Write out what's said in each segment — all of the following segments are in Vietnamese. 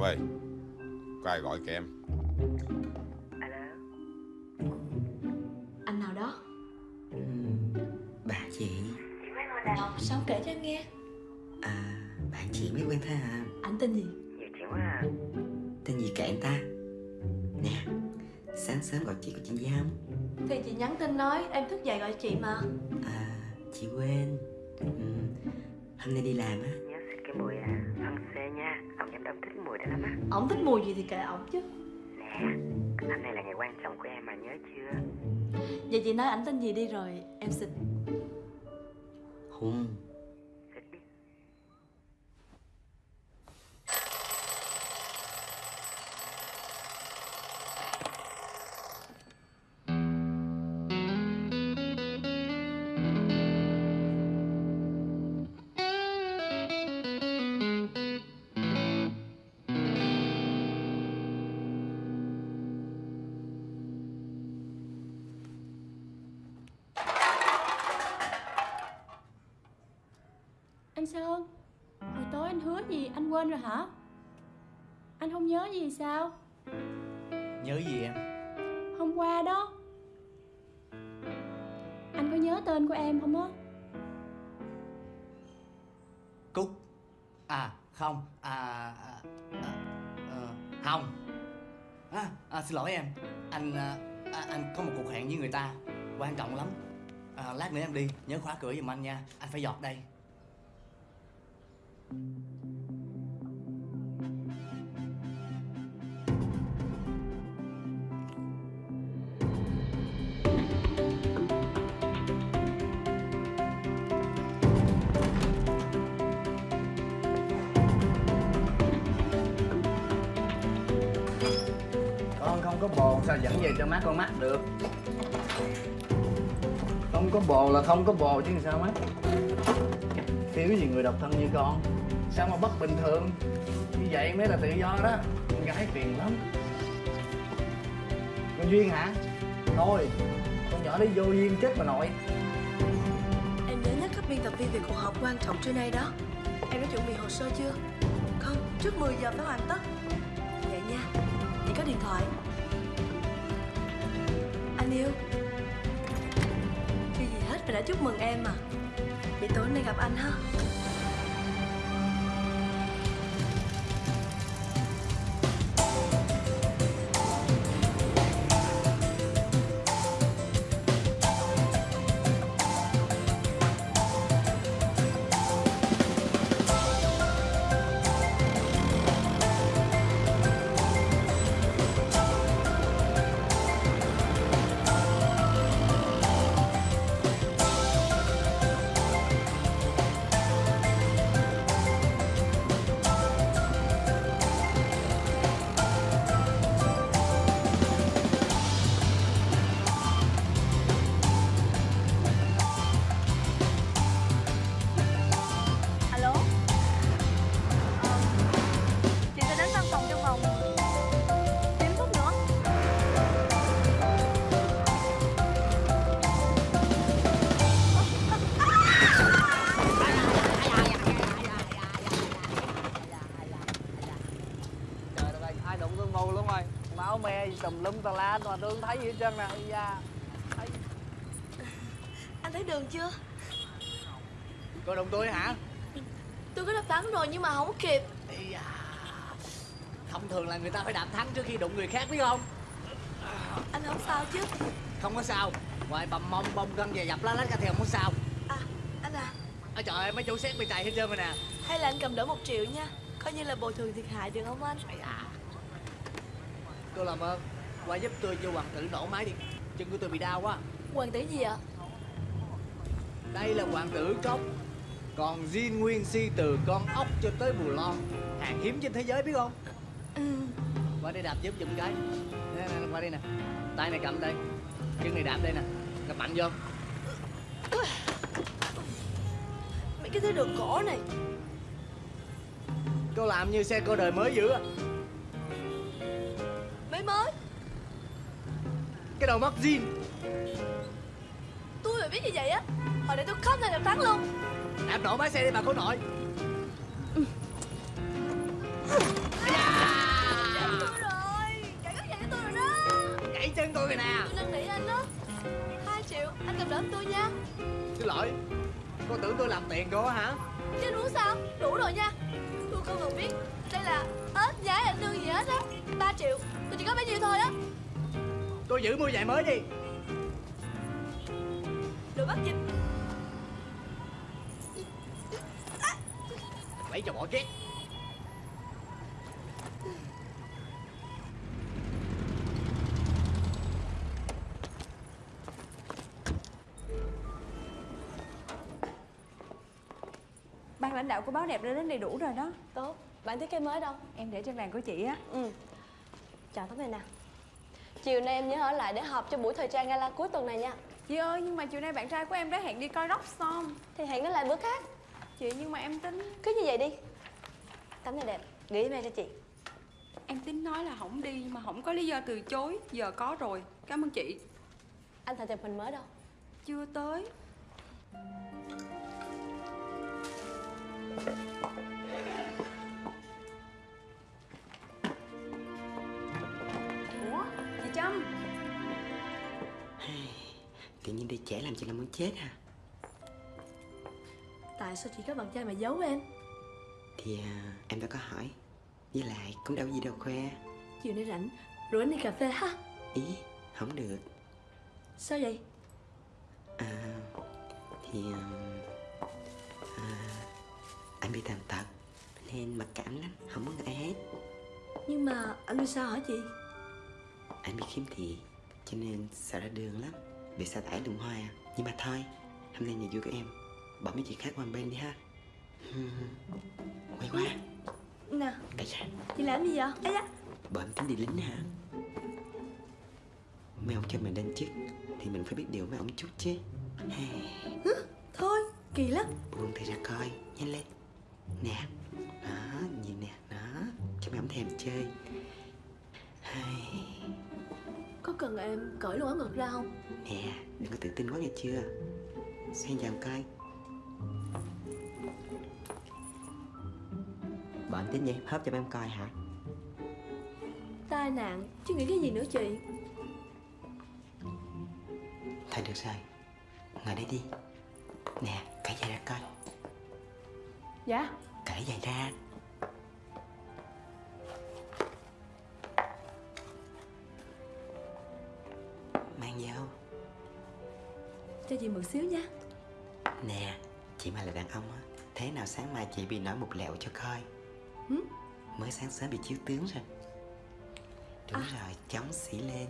em ơi Có ai gọi kìa em? Alo? Anh nào đó? Bà chị. Nào Sao kể cho em nghe? À bạn chị mới quen thôi à. Anh tên gì? Nhiều chuyện quá à. Tên gì kệ anh ta? Nè Sáng sớm gọi chị có chuyện gì không? Thì chị nhắn tin nói em thức dậy gọi chị mà. À chị quên. Ừ. Hôm nay đi làm á nha. Ông giám đốc thích mùi đó lắm á. Ổng thích mùi gì thì kệ ổng chứ. Nè Hôm nay là ngày quan trọng của em mà nhớ chưa? Vậy chị nói ảnh tên gì đi rồi em xịt Hùng anh quên rồi hả? Anh không nhớ gì sao? Nhớ gì em? Hôm qua đó. Anh có nhớ tên của em không á? Cúc. À không. À, à, à ờ, Không. À, à, Xin lỗi em. Anh à, à, anh có một cuộc hẹn với người ta. Quan trọng lắm. À, Lát nữa em đi. Nhớ khóa cửa giùm anh nha. Anh phải dọt đây. Con sao dẫn về cho má con mắt được? Không có bồ là không có bồ chứ sao má? Thiếu gì người độc thân như con? Sao mà bất bình thường? Như vậy mới là tự do đó. Con gái phiền lắm. Con Duyên hả? Thôi Con nhỏ đấy vô duyên chết bà nội. Em nhớ nhắc các biên tập viên về cuộc họp quan trọng trưa nay đó. Em đã chuẩn bị hồ sơ chưa? Không, trước 10 giờ phải hoàn tất. Vậy nha, chị có điện thoại. Anh yêu. Chưa gì hết phải đã chúc mừng em mà Vậy tối nay gặp anh ha. Gân và dập lá lách ra thì không có sao? À, anh à. Ôi trời ơi mấy chủ xét bị chạy hết trơn rồi nè. Hay là anh cầm đỡ một triệu nha. Coi như là bồi thường thiệt hại được không anh? Cô làm ơn. Qua giúp tôi cho hoàng tử nổ máy đi. Chân của tôi bị đau quá. Hoàng tử gì ạ? Đây là hoàng tử cốc. Còn Jin Nguyên Si từ con ốc cho tới Bù Lon. Hàng hiếm trên thế giới biết không? Ừ. Qua đây đạp giúp giùm cái. Nè, nè, qua đây nè. Tay này cầm đây. Chân này đạp đây nè. Đạp mạnh vô mấy cái thế đường cổ này. Cô làm như xe cô đời mới dữ à. Mới mới. Cái đầu mắc jean Tôi mà biết như vậy á Hồi nãy tôi khóc lên là thắng luôn. Làm nổ máy xe đi bà cô nội. Ừ. chân tôi rồi nè. Tôi nâng nỉ anh đó hai triệu, anh cầm đỡ tôi nha. Xin lỗi. Cô tưởng tôi làm tiền cô hả? Chứ uống sao? Đủ rồi nha. Tôi không cần biết. Đây là ếch nhái anh lương gì hết á. 3 triệu. Tôi chỉ có bấy nhiêu thôi á. Tôi giữ mua giày mới đi. Đồ bắt dịch Lấy cho bỏ két lãnh đạo của báo đẹp đã đến đầy đủ rồi đó. Tốt. Bạn thiết kế mới đâu? Em để trên bàn của chị á. Ừ. Chào tấm này nè. Chiều nay em nhớ ở lại để họp cho buổi thời trang gala cuối tuần này nha. Chị ơi nhưng mà chiều nay bạn trai của em đã hẹn đi coi rock song Thì hẹn nó lại bữa khác. Chị nhưng mà em tính Cứ như vậy đi. Tấm này đẹp. Gửi email cho chị. Em tính nói là không đi mà không có lý do từ chối. Giờ có rồi. Cảm ơn chị. Anh thợ chụp hình mới đâu? Chưa tới Ủa chị Trâm? Tự nhiên đi trễ làm chị là muốn chết à? Tại sao chị có bạn trai mà giấu em? Thì à, em đã có hỏi. Với lại cũng đâu gì đâu khoe. Chiều nay rảnh Rủ anh đi cà phê ha. Ý không được. Sao vậy? À Thì à, Anh bị tàn tật Nên mặc cảm lắm Không muốn ai hết. Nhưng mà anh đi sao hả chị? Anh bị khiếm thị Cho nên sợ ra đường lắm. Bị sa tải đường hoa Nhưng mà thôi Hôm nay ngày vui của em Bỏ mấy chuyện khác qua bên đi ha. Quay qua. Nè Tại sao Chị làm gì vậy? Da. Bọn tính đi lính hả? Mấy ông cho mình lên chức Thì mình phải biết điều mấy ông chút chứ. Thôi kỳ lắm. Buông tay ra coi Nhanh lên Nè Đó nhìn nè Đó Cho mấy ông thèm chơi. Hey, Có cần em cởi luôn áo ngực ra không? Nè Đừng có tự tin quá nghe chưa? Xoay vào coi. Bọn tính vậy hớp cho mấy ông coi hả? Tai nạn Chứ nghĩ cái gì nữa chị? Thôi được rồi Ngồi đây đi. Nè cởi giày ra coi Dạ. Cởi giày ra. Mang vô Cho chị mượn xíu nha. Nè Chị mà là đàn ông á Thế nào sáng mai chị bị nổi một lẹo cho coi. Hử? Mới sáng sớm bị chiếu tướng rồi. Đúng rồi Chống xỉ lên.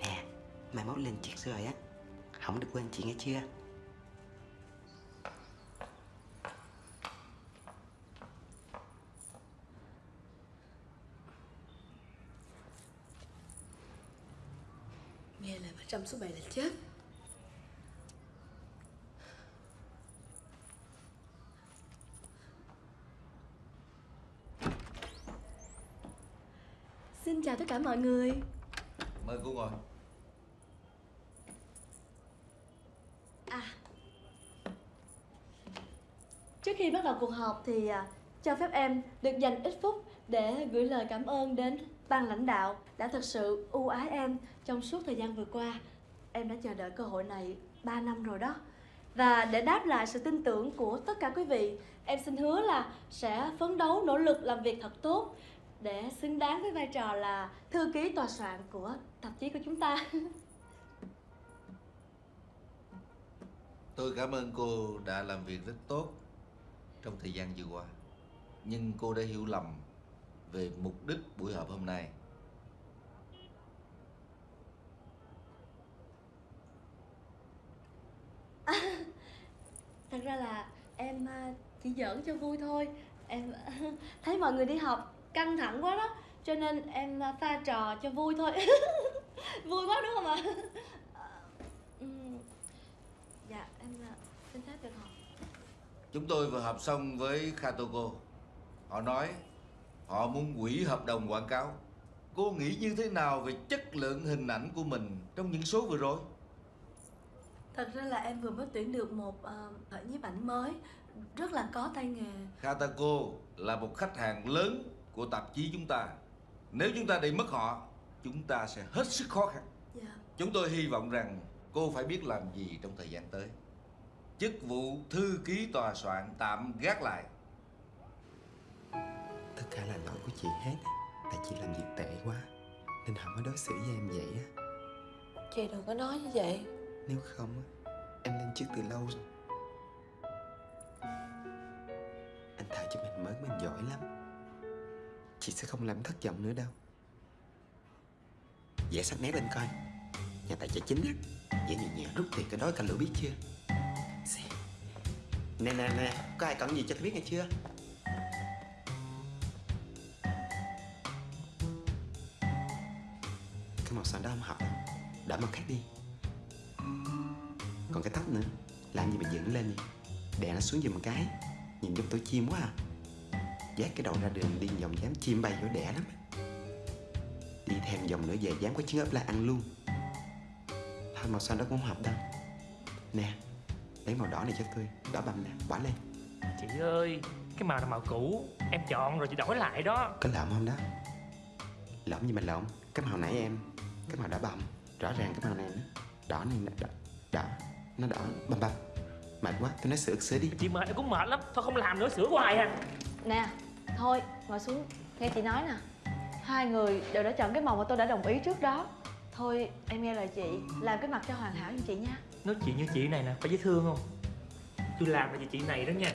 Nè Mai mốt lên chức rồi á Không được quên chị nghe chưa? Nghe lời bà Trâm số 7 là chết. Xin chào tất cả mọi người. Mời cô ngồi Trước khi bắt đầu cuộc họp thì à, cho phép em được dành ít phút để gửi lời cảm ơn đến ban lãnh đạo đã thật sự ưu ái em trong suốt thời gian vừa qua. Em đã chờ đợi cơ hội này 3 năm rồi đó. Và để đáp lại sự tin tưởng của tất cả quý vị, em xin hứa là sẽ phấn đấu nỗ lực làm việc thật tốt để xứng đáng với vai trò là thư ký tòa soạn của tạp chí của chúng ta. Tôi cảm ơn cô đã làm việc rất tốt trong thời gian vừa qua. Nhưng cô đã hiểu lầm về mục đích buổi họp hôm nay. Thật ra là em à, chỉ giỡn cho vui thôi Em thấy mọi người đi học căng thẳng quá đó, Cho nên em à, pha trò cho vui thôi Vui quá, đúng không ạ? À, ừm, dạ em à, xin phép được học Chúng tôi vừa họp xong với Khatoko. Họ nói họ muốn hủy hợp đồng quảng cáo. Cô nghĩ như thế nào về chất lượng hình ảnh của mình trong những số vừa rồi? Thật ra là em vừa mới tuyển được một uh, nhiếp ảnh mới Rất là có tay nghề Khatako là một khách hàng lớn của tạp chí chúng ta Nếu chúng ta để mất họ Chúng ta sẽ hết sức khó khăn Dạ Chúng tôi hy vọng rằng cô phải biết làm gì trong thời gian tới Chức vụ thư ký tòa soạn tạm gác lại. Tất cả là lỗi của chị hết. Á. Tại chị làm việc tệ quá Nên họ mới đối xử với em vậy á. Chị đừng có nói như vậy. Nếu không á Em lên chức từ lâu rồi. Anh thà cho mình mới mình giỏi lắm. Chị sẽ không làm thất vọng nữa đâu. Vẽ sắc nét lên coi. Nhà tài trợ chính á. Vẽ nhẹ nhẹ rút tiền cái đó cả lửa biết chưa Xem. Nè nè nè, Có ai cần gì cho tôi biết nghe chưa? Cái màu xanh đó không hợp đâu. Đã màu khác đi. Còn cái tóc nữa, Làm gì mà dựng lên đi Đè nó xuống giùm cái. Nhìn giống tổ chim quá à. Vác cái đầu ra đường đi vòng dám chim bay vô đẻ lắm Đi thêm vòng nữa về dám có trứng ấp la ăn luôn. Thôi, màu xanh đó cũng không hợp đâu. Nè Lấy màu đỏ này cho tôi Đỏ bầm nè Bỏ lên. Chị ơi Cái màu là màu cũ Em chọn rồi chị đổi lại đó. Có lộn không đó? Lộn gì mà lộn Cái màu nãy em Cái màu đỏ bầm Rõ ràng cái màu này nó Đỏ này nè Đỏ, đỏ Nó đỏ bầm bầm. Mệt quá Tôi nói sửa sửa đi. Chị mệt em cũng mệt lắm Thôi không làm nữa sửa hoài à. Nè, thôi, ngồi xuống, nghe chị nói nè. Hai người đều đã chọn cái màu mà tôi đã đồng ý trước đó. Thôi, em nghe lời chị, làm cái mặt cho hoàn hảo như chị nha Nói chuyện như chị này nè Có dễ thương không? Tôi làm là vì chị này đó nha.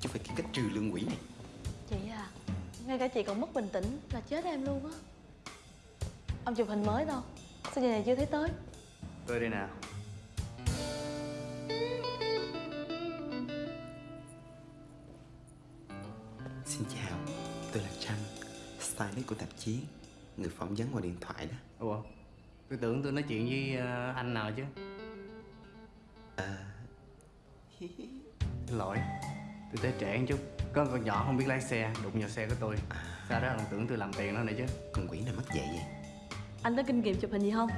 Chứ phải kiếm cách trừ lương quỷ này. Chị à, ngay cả chị còn mất bình tĩnh là chết em luôn á. Ông chụp hình mới đâu, sao giờ này chưa thấy tới? Tôi đây nè. Xin chào Tôi là Trâm Stylist của tạp chí Người phỏng vấn qua điện thoại đó. Ủa Tôi tưởng tôi nói chuyện với ờ, anh nào chứ? À. Lỗi Tôi tới trễ một chút. Có con nhỏ không biết lái xe Đụng vào xe của tôi. Sau đó còn tưởng tôi làm tiền nó nữa chứ. Con quỷ nào mất dạy vậy? Anh có kinh nghiệm chụp hình gì không?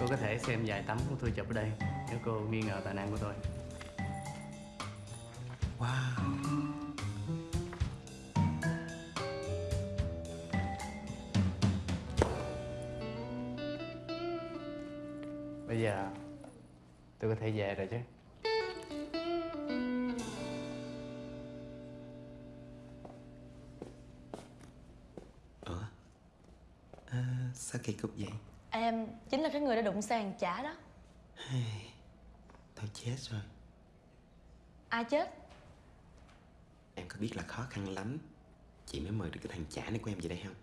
Cô có thể xem vài tấm của tôi chụp ở đây Nếu cô nghi ngờ tài năng của tôi. Wow Bây giờ tôi có thể về rồi chứ. Ủa? À, Sao kỳ cục vậy? Em chính là cái người đã đụng xe hàng chả đó. Thôi chết rồi. Ai chết? Em có biết là khó khăn lắm. Chị mới mời được cái thằng chả này của em về đây không?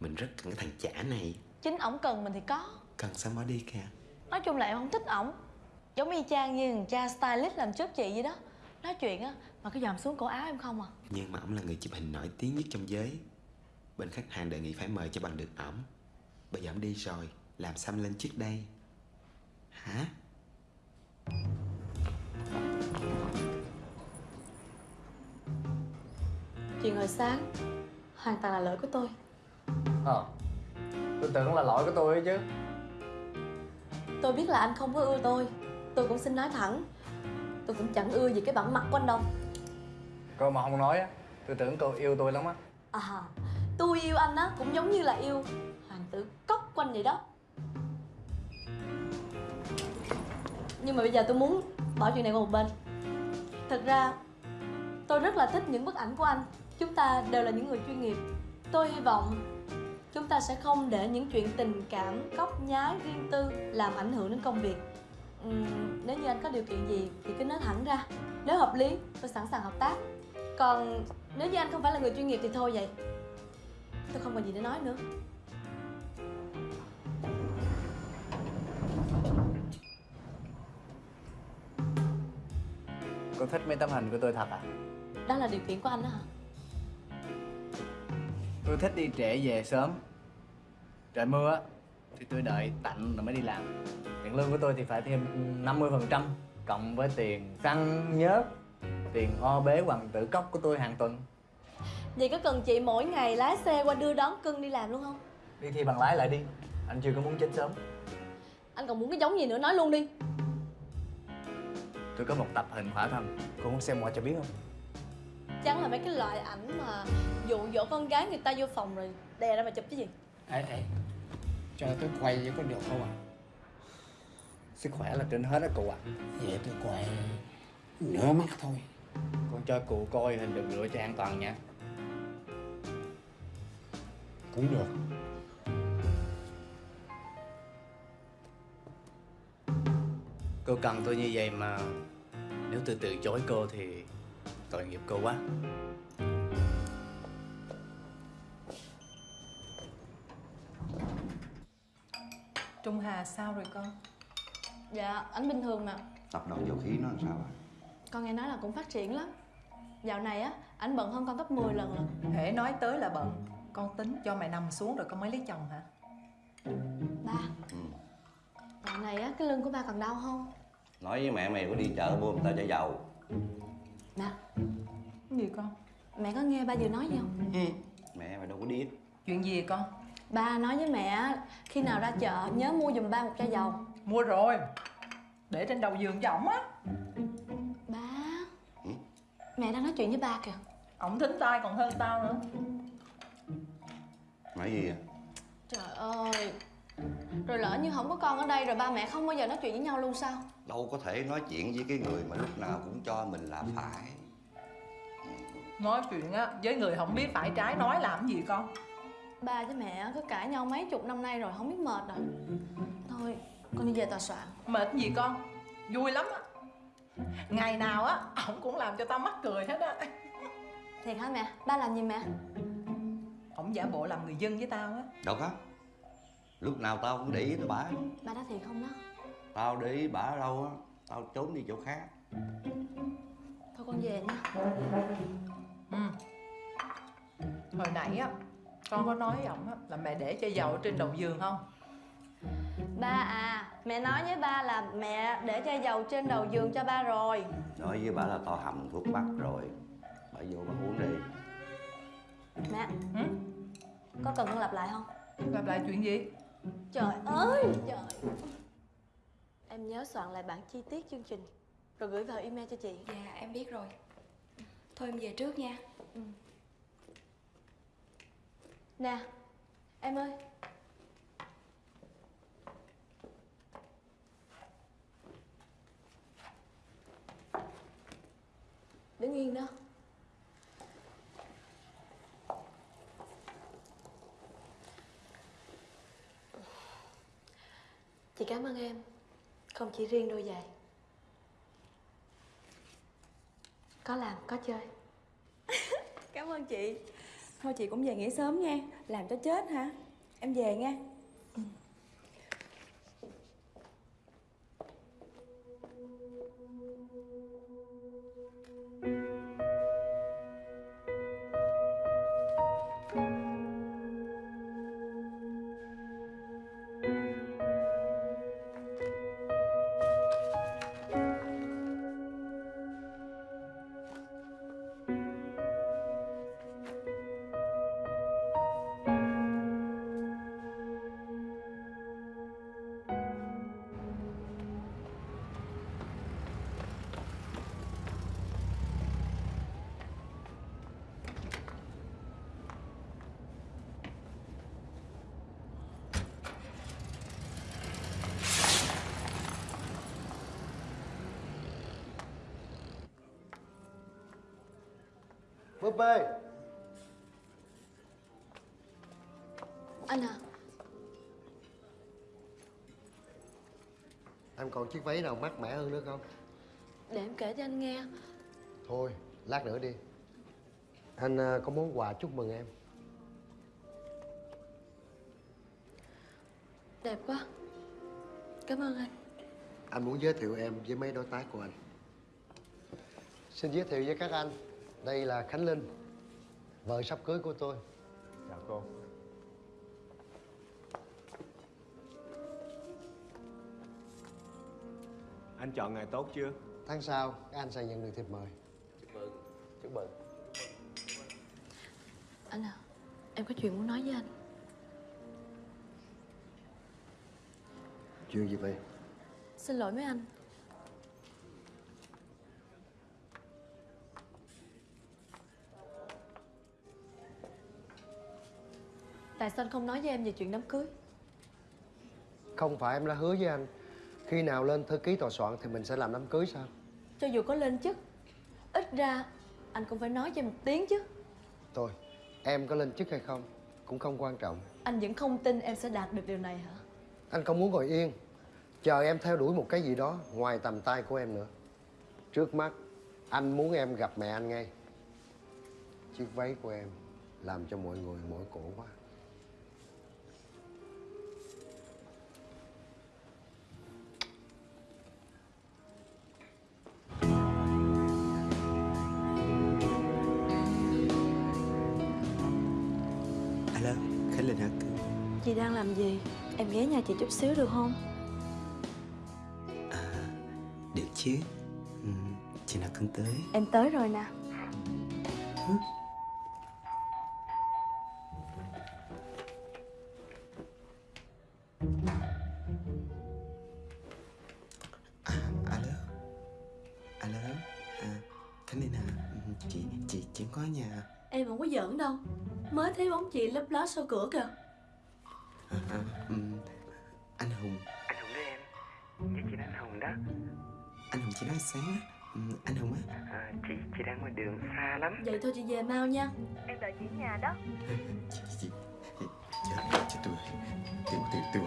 Mình rất cần cái thằng chả này. Chính ổng cần mình thì có. Cần sao bỏ đi kìa Nói chung là em không thích ổng. Giống y chang như thằng cha stylist làm trước chị vậy đó. Nói chuyện á mà cứ dòm xuống cổ áo em không à. Nhưng mà ổng là người chụp hình nổi tiếng nhất trong giới. Bên khách hàng đề nghị phải mời cho bằng được ổng. Bây giờ ổng đi rồi Làm em lên trước đây? Hả? Chuyện hồi sáng Hoàn toàn là lỗi của tôi. Ờ Tôi tưởng là lỗi của tôi ấy chứ Tôi biết là anh không có ưa tôi. Tôi cũng xin nói thẳng. Tôi cũng chẳng ưa gì cái bản mặt của anh đâu. Cô mà không nói á Tôi tưởng cô yêu tôi lắm á. À Tôi yêu anh á cũng giống như là yêu Hoàng tử cốc của anh vậy đó. Nhưng mà bây giờ tôi muốn bỏ chuyện này qua một bên. Thật ra Tôi rất là thích những bức ảnh của anh. Chúng ta đều là những người chuyên nghiệp. Tôi hy vọng Chúng ta sẽ không để những chuyện tình cảm, cóc nhái, riêng tư Làm ảnh hưởng đến công việc. Ừm, Nếu như anh có điều kiện gì thì cứ nói thẳng ra. Nếu hợp lý tôi sẵn sàng hợp tác. Còn nếu như anh không phải là người chuyên nghiệp thì thôi vậy. Tôi không còn gì để nói nữa. Cô thích mấy tấm hình của tôi thật à? Đó là điều kiện của anh đó hả? Tôi thích đi trễ về sớm. Trời mưa á Thì tôi đợi tạnh rồi mới đi làm. Tiền lương của tôi thì phải thêm 50% Cộng với tiền xăng nhớt Tiền o bế hoàng tử cốc của tôi hàng tuần. Vậy có cần chị mỗi ngày lái xe qua đưa đón cưng đi làm luôn không? Đi thi bằng lái lại đi. Anh chưa có muốn chết sớm. Anh còn muốn cái giống gì nữa nói luôn đi. Tôi có một tập hình khỏa thân Cô muốn xem qua cho biết không? Chắc chắn là mấy cái loại ảnh mà dụ dỗ con gái người ta vô phòng rồi đè ra mà chụp chứ gì? Ê ê cho tôi quay với có được không ạ sức khỏe là trên hết á cụ ạ. Vậy tôi quay nửa mắt thôi. Con cho cụ coi hình được rửa cho an toàn nha. Cũng được. Cô cần tôi như vậy mà nếu tôi từ chối cô thì tội nghiệp cô quá. Trung Hà sao rồi con? dạ ảnh bình thường mà. Tập đoàn dầu khí nó làm sao ạ? con nghe nói là cũng phát triển lắm. Dạo này á ảnh bận hơn con gấp 10 lần lận. Hễ nói tới là bận. Con tính cho mày nằm xuống rồi con mới lấy chồng hả? ba. Dạo này á cái lưng của ba còn đau không? Nói với mẹ mày có đi chợ mua người ta chai dầu nè. Cái gì con? mẹ có nghe ba vừa nói gì không? Mẹ mày đâu có biết Chuyện gì con? ba nói với mẹ á, khi nào ra chợ nhớ mua giùm ba một chai dầu. Mua rồi. Để trên đầu giường cho ổng á. Ba? Mẹ đang nói chuyện với ba kìa. Ổng thính tai còn hơn tao nữa. Nói gì à? trời ơi rồi lỡ như không có con ở đây rồi ba mẹ không bao giờ nói chuyện với nhau luôn sao? Đâu có thể nói chuyện với cái người mà lúc nào cũng cho mình là phải. Nói chuyện á với người không biết phải trái nói làm gì con? Ba với mẹ cứ cãi nhau mấy chục năm nay rồi không biết mệt rồi. Thôi con đi về tòa soạn. Mệt gì con? Vui lắm á. Ngày nào á ổng cũng làm cho tao mắc cười hết á. Thiệt hả mẹ? Ba làm gì mẹ? Ổng giả bộ làm người dân với tao á. Đâu có Lúc nào tao cũng để ý tới bả ba nói thiệt không đó Tao để ý bả ở đâu á Tao trốn đi chỗ khác thôi con về nha Ừ. Hồi nãy á con có nói với ổng á là mẹ để chai dầu ở trên đầu giường không? ba à mẹ nói với ba là mẹ để chai dầu trên đầu giường cho ba rồi Nói với bả là tao hầm thuốc bắc rồi Bả vô bả uống đi mẹ Ừ? có cần con lặp lại không Lặp lại chuyện gì? Trời ơi trời. Em nhớ soạn lại bản chi tiết chương trình rồi gửi vào email cho chị. Dạ em biết rồi. Thôi em về trước nha. Nè em ơi. Đứng yên đó chị cảm ơn em. Không chỉ riêng đôi giày. Có làm, có chơi. Cảm ơn chị. Thôi chị cũng về nghỉ sớm nha. Làm cho chết hả? Em về nha. Bê anh à. Em còn chiếc váy nào mát mẻ hơn nữa không? để em kể cho anh nghe. Thôi, lát nữa đi. Anh à, có món quà chúc mừng em. Đẹp quá. Cảm ơn anh. Anh muốn giới thiệu em với mấy đối tác của anh. Xin giới thiệu với các anh Đây là Khánh Linh Vợ sắp cưới của tôi. Chào cô. Anh chọn ngày tốt chưa? Tháng sau, các anh sẽ nhận được thiệp mời. Chúc mừng. Anh à em có chuyện muốn nói với anh. Chuyện gì vậy? xin lỗi mấy anh Tại sao anh không nói với em về chuyện đám cưới. Không phải em đã hứa với anh Khi nào lên thư ký tòa soạn thì mình sẽ làm đám cưới sao? Cho dù có lên chức Ít ra anh cũng phải nói cho em một tiếng chứ. Thôi em có lên chức hay không Cũng không quan trọng. Anh vẫn không tin em sẽ đạt được điều này hả? Anh không muốn ngồi yên Chờ em theo đuổi một cái gì đó Ngoài tầm tay của em nữa. Trước mắt Anh muốn em gặp mẹ anh ngay. Chiếc váy của em Làm cho mọi người mỏi cổ quá đang làm gì? Em ghé nhà chị chút xíu được không? Được chứ. Ừ, Chị nào cần tới? Em tới rồi nè. Alo? Alo? À, Khánh Linh? Ừ, Chị, chị, chị có nhà. Em không có giỡn đâu. Mới thấy bóng chị lấp ló sau cửa kìa à, à, ừ, Anh Hùng Anh Hùng đó em Dạ chị anh Hùng đó Anh Hùng chị nói sáng á ừ, Anh Hùng á à, Chị, chị đang ngoài đường xa lắm Vậy thôi chị về mau nha Em đợi chị ở nhà đó Chị, chị Chết, chết tôi Tiêu, tiêu, tiêu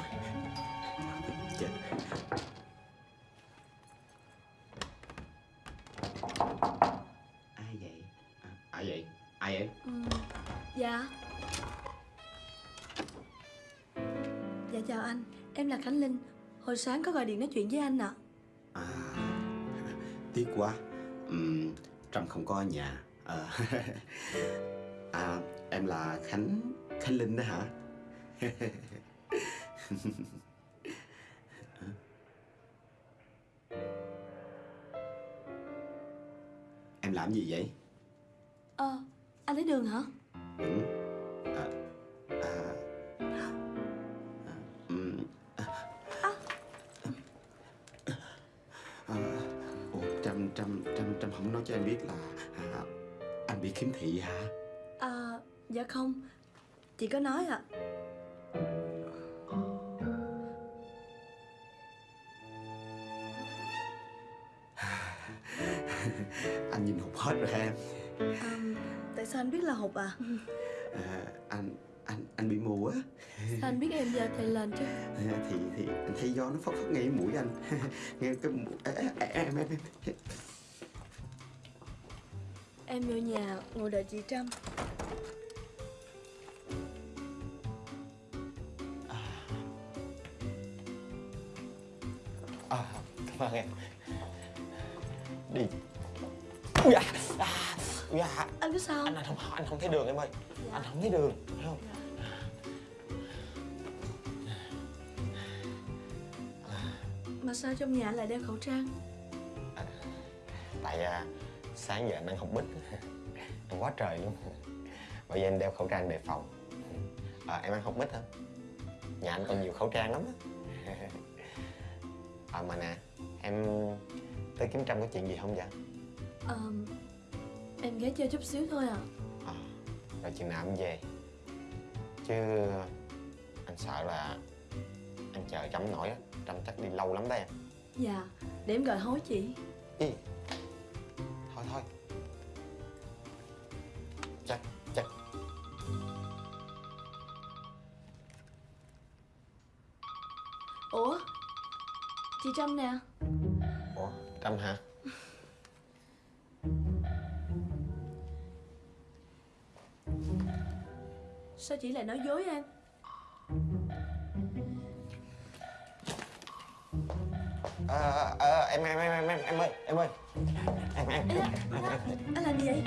Em là Khánh Linh. Hồi sáng có gọi điện nói chuyện với anh ạ. À, tiếc quá. Ừm, Trâm không có ở nhà. Ờ, à, Em là Khánh Khánh Linh đó hả? Em làm gì vậy? Ờ Anh lấy đường hả? Ừ. không nói cho em biết là à, anh bị khiếm thị hả? À dạ không. Chị có nói ạ. Anh nhìn hụt hết rồi em. À, Tại sao anh biết là hụt à à, anh anh anh bị mù á. Sao anh biết em giờ thầy lên chứ? À, thì thì anh thấy gió nó phất phất ngay mũi anh. Nghe cái mũi à, à, em em em Em vô nhà ngồi đợi chị Trâm. À, cảm ơn em. Đi. Dạ à, Dạ Anh biết sao Anh, anh không anh không thấy đường em ơi. Anh không thấy đường thấy không? Mà sao trong nhà lại đeo khẩu trang? Tại à, sáng giờ anh đang học bích Ăn quá trời luôn. Bởi vì anh đeo khẩu trang đề phòng. À, Em ăn học bích hả? Nhà anh còn nhiều khẩu trang lắm á. À mà nè Em tới kiếm Trâm có chuyện gì không vậy? à, Em ghé chơi chút xíu thôi à. Rồi chừng nào em về. Chứ anh sợ là anh chờ Trâm nổi á. Trâm chắc đi lâu lắm đó em. Dạ Để em gọi hối chị. Ý. Thôi thôi. Chắc chắc Ủa? Chị Trâm nè. Ủa Trâm hả? Sao chị lại nói dối em? À, à, em, em, em, em, em, em ơi, em ơi Anh làm gì vậy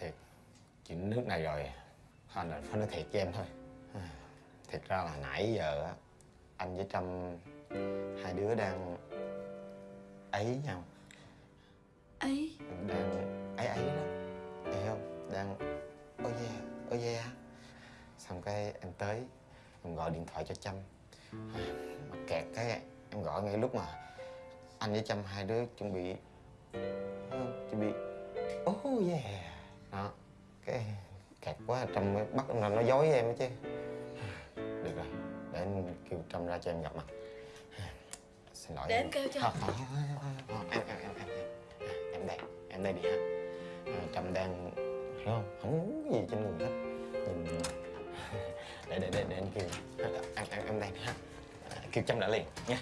Thiệt Chuyện nước này rồi Anh là phải nói thiệt với em thôi. Thiệt ra là nãy giờ á Anh với Trâm Hai đứa đang Ấy nhau. Ấy? Đang ấy ấy đó. Hiểu không? Đang Ôi yeah, ôi yeah Xong cái em tới Em gọi điện thoại cho Trâm. Mà kẹt cái em gọi ngay lúc mà Anh với Trâm hai đứa chuẩn bị? Chuẩn bị Oh yeah Đó Cái kẹt quá Trâm bắt nó, nó dối em ấy chứ Được rồi, để anh kêu Trâm ra cho em gặp mặt Xin lỗi Để em kêu cho. Không, không, không, không, em, em, em, em, em, em đây, em đây đi ha à, Trâm đang, hiểu không, không muốn cái gì trên người hết Nhìn, để, để, để, để anh kêu Em, em, em đây đi ha à, Kêu Trâm lại liền nha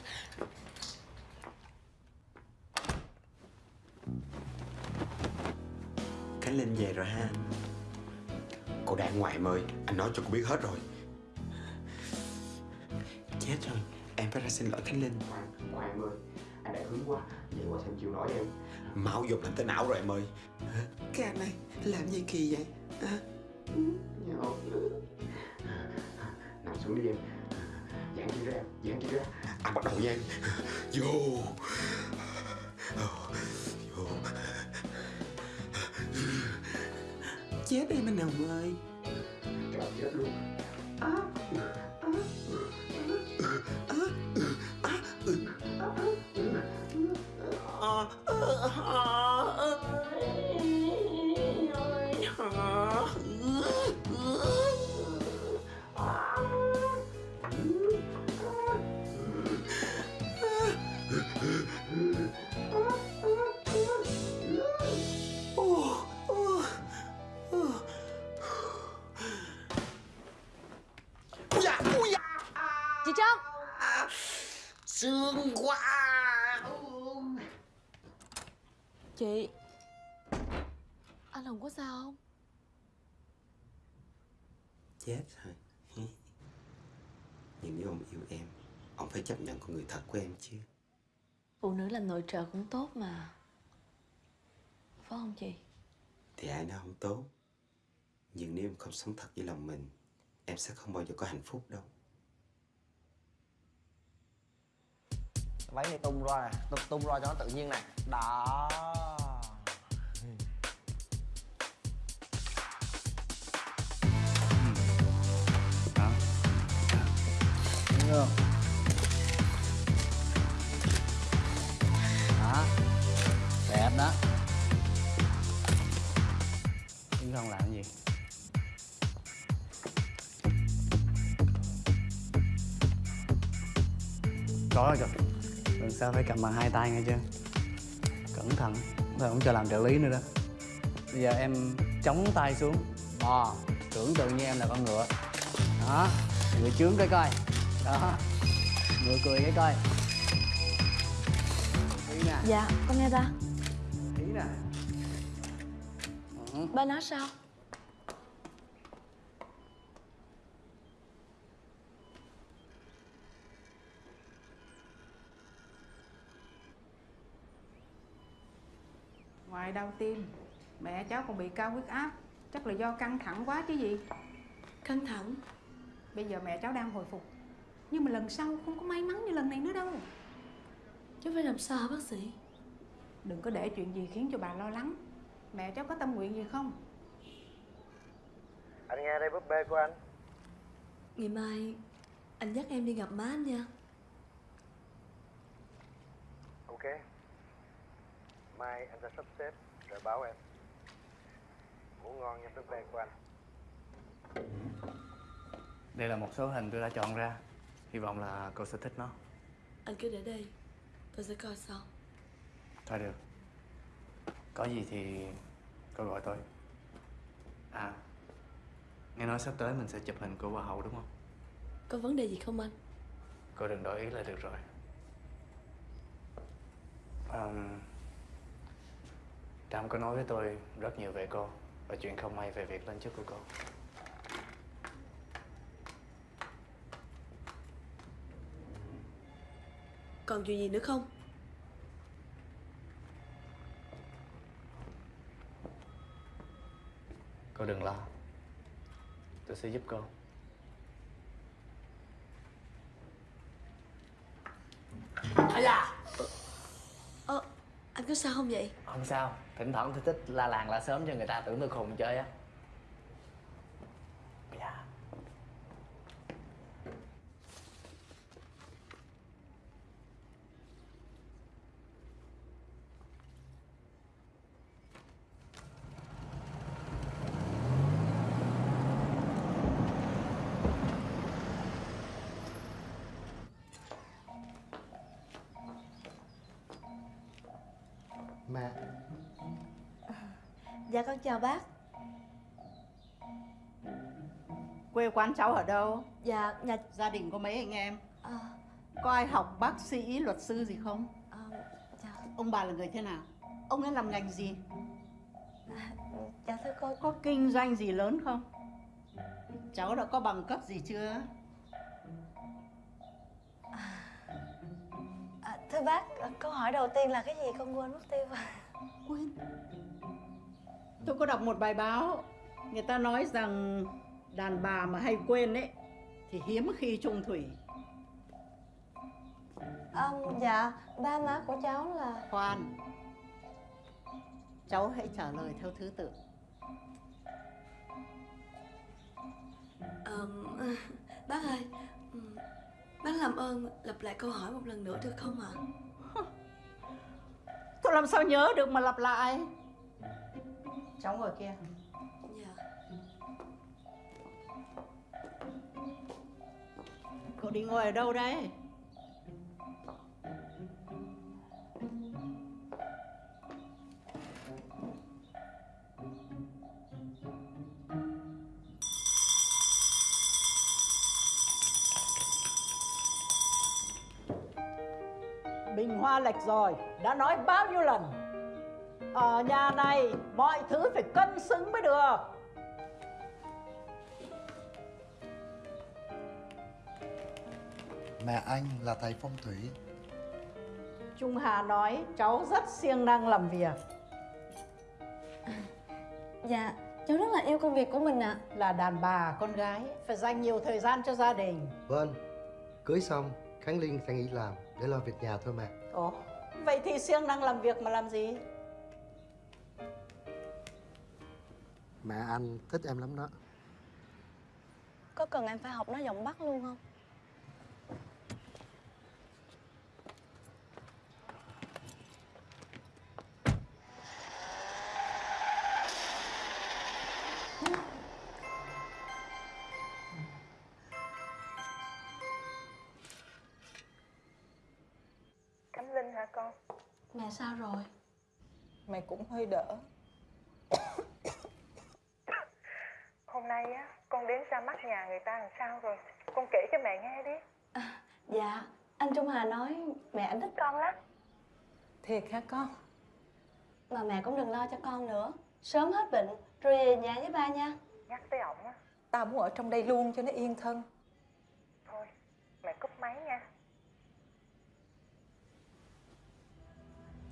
Khánh Linh về rồi ha Cô đang ngoại em ơi Anh nói cho cô biết hết rồi. Chết rồi Em phải ra xin lỗi Khánh Linh. Ngoại em ơi Anh đã hướng quá Vậy qua xem chịu nổi em. Máu dục làm tới não rồi em ơi? Cái anh này làm gì kỳ vậy? Nhậu Nằm xuống đi em. Giãn chi ra Giãn chi ra. Anh bắt đầu nha em. Vô Chết em anh Hồng ơi Trời chết luôn. À, Chị? Anh Hồng có sao không? Chết rồi. Nhưng nếu ông yêu em Ông phải chấp nhận con người thật của em chứ. Phụ nữ làm nội trợ cũng tốt mà. Phải không chị? Thì ai nói không tốt? Nhưng nếu em không sống thật với lòng mình Em sẽ không bao giờ có hạnh phúc đâu. Váy này tung ra nè tung, tung ra cho nó tự nhiên nè đó Đó. Không? Đó. Đẹp đó. Đứng không làm gì? Có rồi. Lần sau phải cầm bằng hai tay nghe chưa? Cẩn thận, thôi không cho làm trợ lý nữa đó. Bây giờ em chống tay xuống, bò, tưởng tượng như em là con ngựa. Đó, ngựa chướng cái coi. Đó, ngựa cười cái coi. Ý nè, Dạ con nghe ta ý nè. Ừ. Ba nói sao? Ngoài đau tim, mẹ cháu còn bị cao huyết áp. Chắc là do căng thẳng quá chứ gì. Căng thẳng. Bây giờ mẹ cháu đang hồi phục Nhưng mà lần sau không có may mắn như lần này nữa đâu. Cháu phải làm sao hả bác sĩ? Đừng có để chuyện gì khiến cho bà lo lắng. Mẹ cháu có tâm nguyện gì không? Anh nghe đây búp bê của anh. Ngày mai anh dắt em đi gặp má anh nha. Ok. Mai anh sẽ sắp xếp rồi báo em. Ngủ ngon nha búp bê của anh. Đây là một số hình tôi đã chọn ra. Hy vọng là cô sẽ thích nó. Anh cứ để đây Tôi sẽ coi sau Thôi được. Có gì thì cô gọi tôi. À, nghe nói sắp tới mình sẽ chụp hình của Hoa hậu đúng không? Có vấn đề gì không anh Cô đừng đổi ý là được rồi. Um, Trâm có nói với tôi rất nhiều về cô và chuyện không may về việc lên chức của cô. Còn chuyện gì nữa không Cô đừng lo. Tôi sẽ giúp cô. À da Ờ Anh có sao không vậy Không sao, thỉnh thoảng tôi thích la làng la sớm cho người ta tưởng tôi khùng chơi á. Con chào bác Quê quán cháu ở đâu? Dạ, nhà... Gia đình có mấy anh em? À, Có ai học bác sĩ, luật sư gì không? à, dạ, Ông bà là người thế nào? Ông ấy làm ngành gì? dạ thưa cô Có kinh doanh gì lớn không? Cháu đã có bằng cấp gì chưa? à, Thưa bác, câu hỏi đầu tiên là cái gì con quên mất tiêu Quên Tôi có đọc một bài báo Người ta nói rằng đàn bà mà hay quên ấy Thì hiếm khi trung thủy. À, Dạ, ba má của cháu là Khoan. Cháu hãy trả lời theo thứ tự. Ờm, bác ơi Bác làm ơn lặp lại câu hỏi một lần nữa được không ạ? Tôi làm sao nhớ được mà lặp lại Cháu ngồi kia. Dạ. Cậu đi ngồi ở đâu đấy? Bình hoa lệch rồi, đã nói bao nhiêu lần Ở nhà này mọi thứ phải cân xứng mới được. Mẹ anh là thầy phong thủy. Trung Hà nói cháu rất siêng năng làm việc. Dạ, cháu rất là yêu công việc của mình ạ. Là đàn bà, con gái Phải dành nhiều thời gian cho gia đình. Vâng Cưới xong Khánh Linh sẽ nghỉ làm Để lo việc nhà thôi mẹ. Ồ, vậy thì siêng năng làm việc mà làm gì? Mẹ anh thích em lắm đó Có cần em phải học nói giọng Bắc luôn không? Cẩm Linh hả con? Mẹ sao rồi? Mẹ cũng hơi đỡ nay á, con đến ra mắt nhà người ta làm sao rồi? Con kể cho mẹ nghe đi. Dạ, anh Trung Hà nói mẹ anh thích con lắm. Thiệt hả con? Mà mẹ cũng đừng lo cho con nữa. Sớm hết bệnh rồi về nhà với ba nha. Nhắc tới ổng á. Tao muốn ở trong đây luôn cho nó yên thân. Thôi, mẹ cúp máy nha.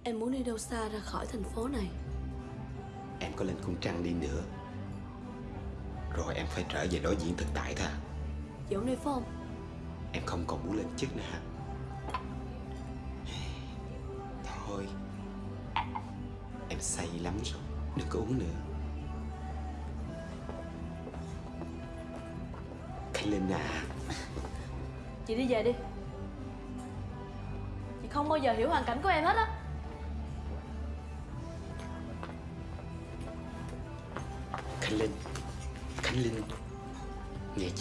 Em muốn đi đâu xa ra khỏi thành phố này? Em có lên cung trăng đi nữa Rồi em phải trở về đối diện thực tại thôi à. Dũng đi phải không? Em không còn muốn lên chức nữa hả? Thôi. Em say lắm rồi Đừng có uống nữa. Khánh Linh à Chị đi về đi. Chị không bao giờ hiểu hoàn cảnh của em hết á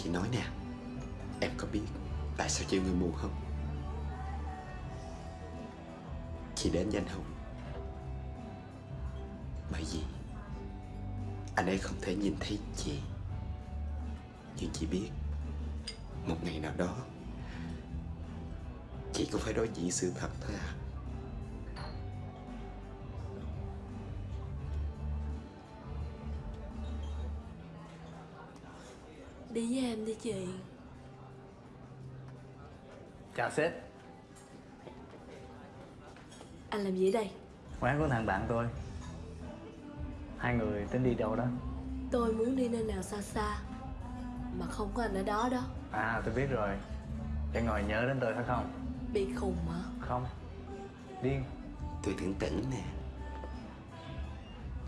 chị nói nè, Em có biết tại sao chị người mù không? Chị đến với anh Hùng. Bởi vì Anh ấy không thể nhìn thấy chị. Nhưng chị biết, Một ngày nào đó, Chị cũng phải đối diện sự thật thôi à. Em đi chị. Chào sếp. Anh làm gì ở đây? Quán của thằng bạn tôi. Hai người tính đi đâu đó. Tôi muốn đi nơi nào xa xa Mà không có anh ở đó đó. À tôi biết rồi. Để ngồi nhớ đến tôi phải không? Bị khùng hả? Không. Điên Tôi tưởng tỉnh nè.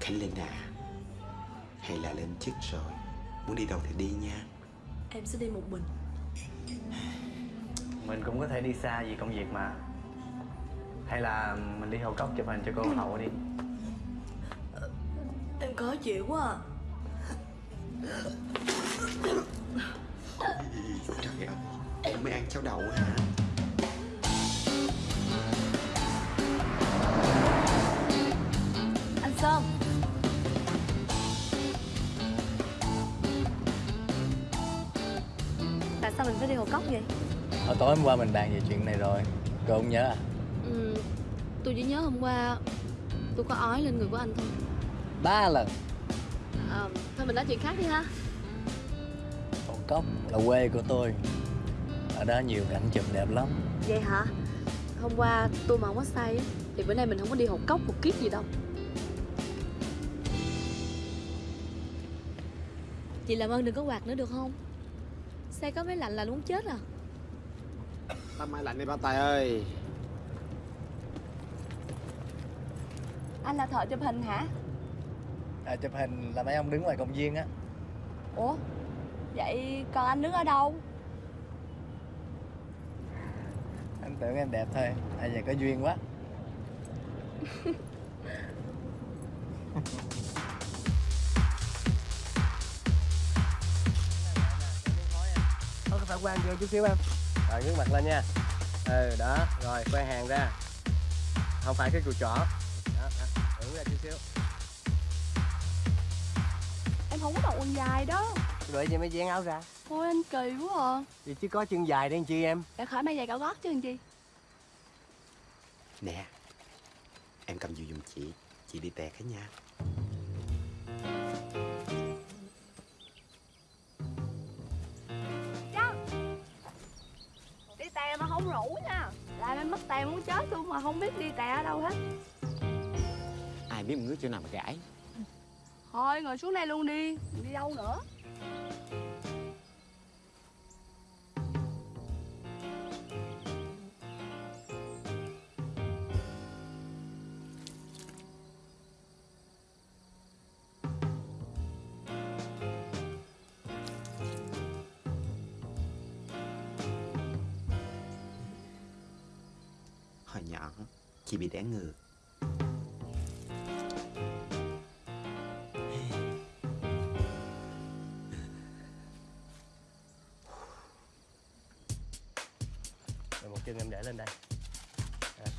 Khánh Linh à Hay là lên chức rồi. Muốn đi đâu thì đi nha Em sẽ đi một mình. Mình cũng có thể đi xa vì công việc mà. Hay là mình đi hậu cốc chụp hình cho cô hậu đi. Em khó chịu quá à. Trời ơi Em mới ăn cháo đậu hả vậy? Hồi tối hôm qua mình bàn về chuyện này rồi Cô không nhớ à? Ừ, tôi chỉ nhớ hôm qua tôi có ói lên người của anh thôi Ba lần à, Thôi mình nói chuyện khác đi ha Hồ Cốc là quê của tôi Ở đó nhiều cảnh chụp đẹp lắm Vậy hả? Hôm qua tôi mà không có say Thì bữa nay mình không có đi Hồ Cốc một kiếp gì đâu Chị làm ơn đừng có quạt nữa được không? Xe có máy lạnh là muốn chết à Tắt máy lạnh đi ba Tài ơi Anh là thợ chụp hình hả? à, Chụp hình là mấy ông đứng ngoài công viên á Ủa? Vậy còn anh đứng ở đâu? Anh tưởng em đẹp thôi À giờ có duyên quá Phải quang vô chút xíu em. Rồi ngước mặt lên nha. Ừ đó Rồi quay hàng ra. Không phải cái cùi trỏ. Đó, đó. Ra chút xíu. Em không có mặc quần dài đó. Vậy vậy mới dán áo ra? Thôi anh kỳ quá à. Vậy chứ có chân dài đen chi em? Đã khỏi may giày cao gót chứ làm chi. Nè Em cầm dù giùm chị. Chị đi tẹt hết nha rủ nha. Làm em mất tè muốn chết luôn mà không biết đi tè ở đâu hết. Ai biết ngứa chỗ nào mà gãi? Thôi ngồi xuống đây luôn đi. Đi đâu nữa bị đẻ ngược. Rồi một chân em để lên đây. À.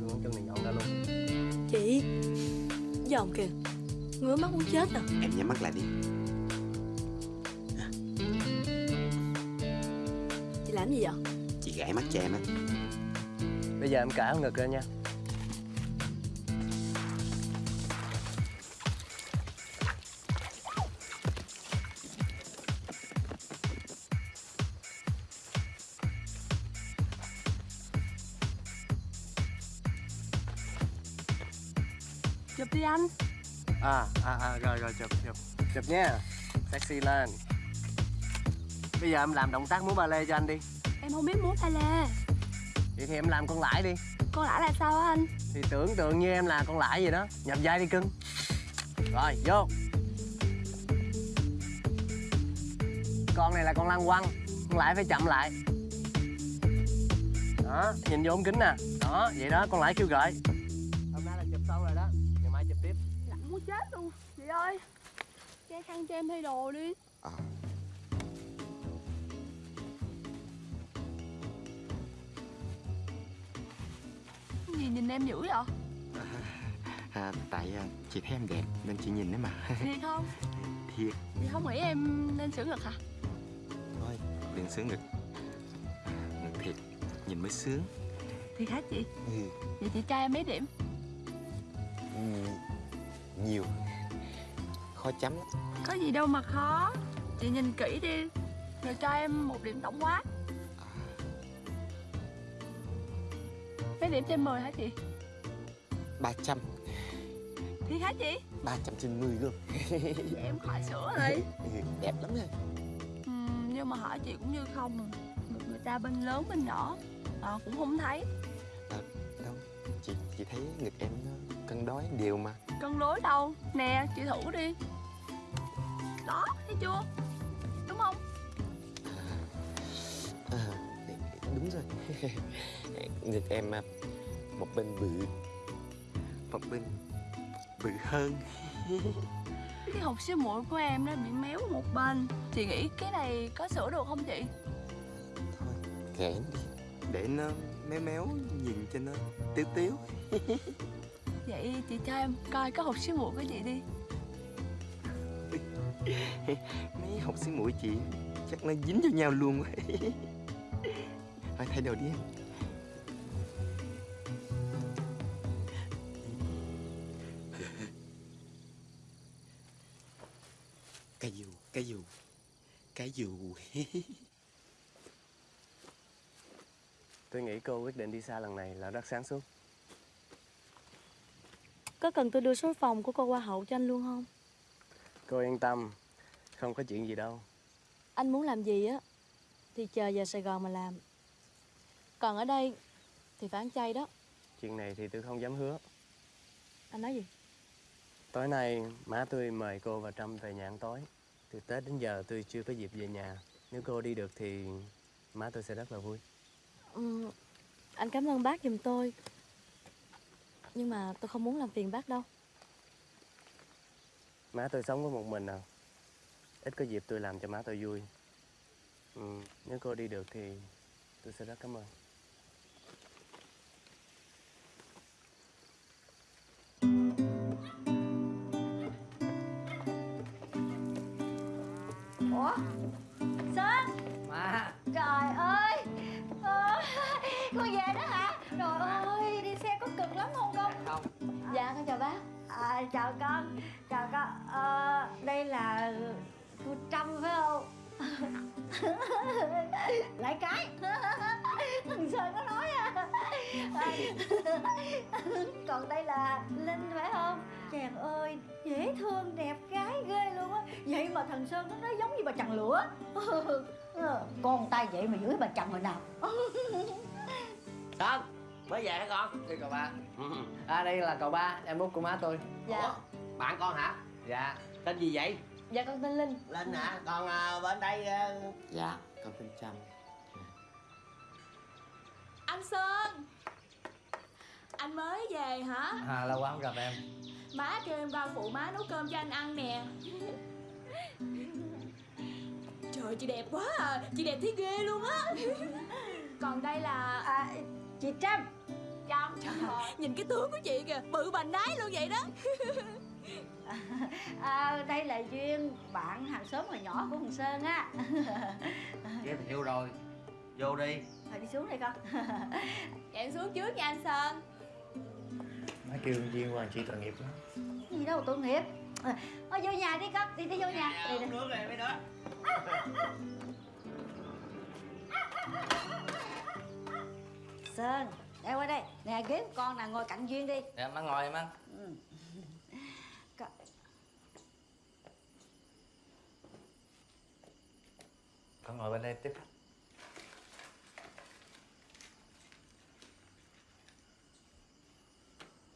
Luôn chân này nhọn ra luôn. Chị Dòm kìa. Ngứa mắt muốn chết à. Em nhắm mắt lại đi cho em á. Bây giờ em cả ngực lên nha. Chụp đi anh. À, à, à, rồi, rồi, chụp, chụp. Chụp nha. Sexy lên. Bây giờ em làm động tác múa ba lê cho anh đi Em không biết múa ba lê. Vậy thì em làm con lãi đi. Con lãi là sao á anh? Thì tưởng tượng như em là con lãi vậy đó. Nhập vai đi cưng. Rồi, vô. Con này là con lăng quăng. Con lãi phải chậm lại. Đó, nhìn vô ống kính nè. Đó, vậy đó, con lãi kêu gọi Hôm nay là chụp xong rồi đó. Ngày mai chụp tiếp. Lạnh muốn chết luôn. Chị ơi Che khăn cho em thay đồ đi. Cái gì nhìn em dữ vậy? à, Tại à, chị thấy em đẹp Nên chị nhìn đấy mà Thiệt không? Thiệt Chị không nghĩ em nên sửa ngực hả? Thôi đừng sướng ngực Ngực thiệt Nhìn mới sướng Thiệt hả chị? ừ. Vậy chị cho em mấy điểm? Nhiều Khó chấm Có gì đâu mà khó Chị nhìn kỹ đi Rồi cho em một điểm tổng quát Mấy điểm trên 10 hả chị? 300 Thiệt hả chị? 300 trên 10 luôn. Vậy em khỏi sửa rồi Ừ, Đẹp lắm nha. Ừ, Nhưng mà hỏi chị cũng như không. À. Người ta bên lớn bên nhỏ Ờ cũng không thấy. Đâu Chị chị thấy ngực em nó cân đối đều mà. Cân đối đâu? Nè chị thử đi. Đó thấy chưa? Đúng không? À, Đúng rồi Ngực em à, một bên bự Một bên bự hơn. Cái hộp siêu muội của em nó bị méo một bên. Chị nghĩ cái này có sửa được không chị? Kệ em đi. Để nó méo méo nhìn cho nó tiếu tiếu. Vậy chị cho em coi có hột xíu muội của chị đi. Mấy học sinh mũi chị chắc nó dính cho nhau luôn quá. Thôi thay đồ đi em Tôi nghĩ cô quyết định đi xa lần này là rất sáng suốt. Có cần tôi đưa số phòng của cô qua hậu cho anh luôn không? Cô yên tâm Không có chuyện gì đâu. Anh muốn làm gì á Thì chờ về Sài Gòn mà làm. Còn ở đây Thì phải ăn chay đó. Chuyện này thì tôi không dám hứa. Anh nói gì? Tối nay má tôi mời cô và Trâm về nhà ăn tối. Từ Tết đến giờ tôi chưa có dịp về nhà Nếu cô đi được thì má tôi sẽ rất là vui. Ừ, Anh cảm ơn bác giùm tôi. Nhưng mà tôi không muốn làm phiền bác đâu. Má tôi sống có một mình à? Ít có dịp tôi làm cho má tôi vui. Ừ, Nếu cô đi được thì tôi sẽ rất cảm ơn. Ủa Sơn Má Trời ơi. Ờ, Con về đó hả? Trời ơi đi xe có cực lắm không con? Không. Dạ con chào bác. À, Chào con. Chào con. Ờ, Đây là cô Trâm phải không? Lại cái. Thằng Sơn có nói à Còn đây là Linh phải không? Chàng ơi dễ thương đẹp gái ghê luôn á. Vậy mà thằng Sơn nó nói giống như bà chằn lửa. Ờ, Con tay vậy mà dưới bà chằn rồi nào. Sơn Mới về hả con? Đây cậu ba. À đây là cậu ba Em út của má tôi. Dạ. Bạn con hả? Dạ. Tên gì vậy? Dạ con tên Linh. Linh hả? Còn à, bên đây à... dạ. Con tên Trâm. Anh Sơn Anh mới về hả? À lâu quá không gặp em. Má kêu em qua phụ má nấu cơm cho anh ăn nè. Trời chị đẹp quá à. Chị đẹp thấy ghê luôn á. Còn đây là à, Chị Trâm. Trâm Nhìn cái tướng của chị kìa Bự bành đái luôn vậy đó. À, Đây là Duyên Bạn hàng xóm hồi nhỏ của thằng Sơn á. Giới thiệu rồi. Vô đi. Thôi đi xuống đây con. Em xuống trước nha anh Sơn Má kêu Duyên qua chị tội nghiệp lắm. Gì đâu tội nghiệp. À, thôi vô nhà đi con đi đi vô nhà. Đi, đi. nước này mấy đứa Sơn đây qua đây. Nè ghế của con nè ngồi cạnh Duyên đi. Dạ má ngồi em ăn ừ. Con- Con ngồi bên đây tiếp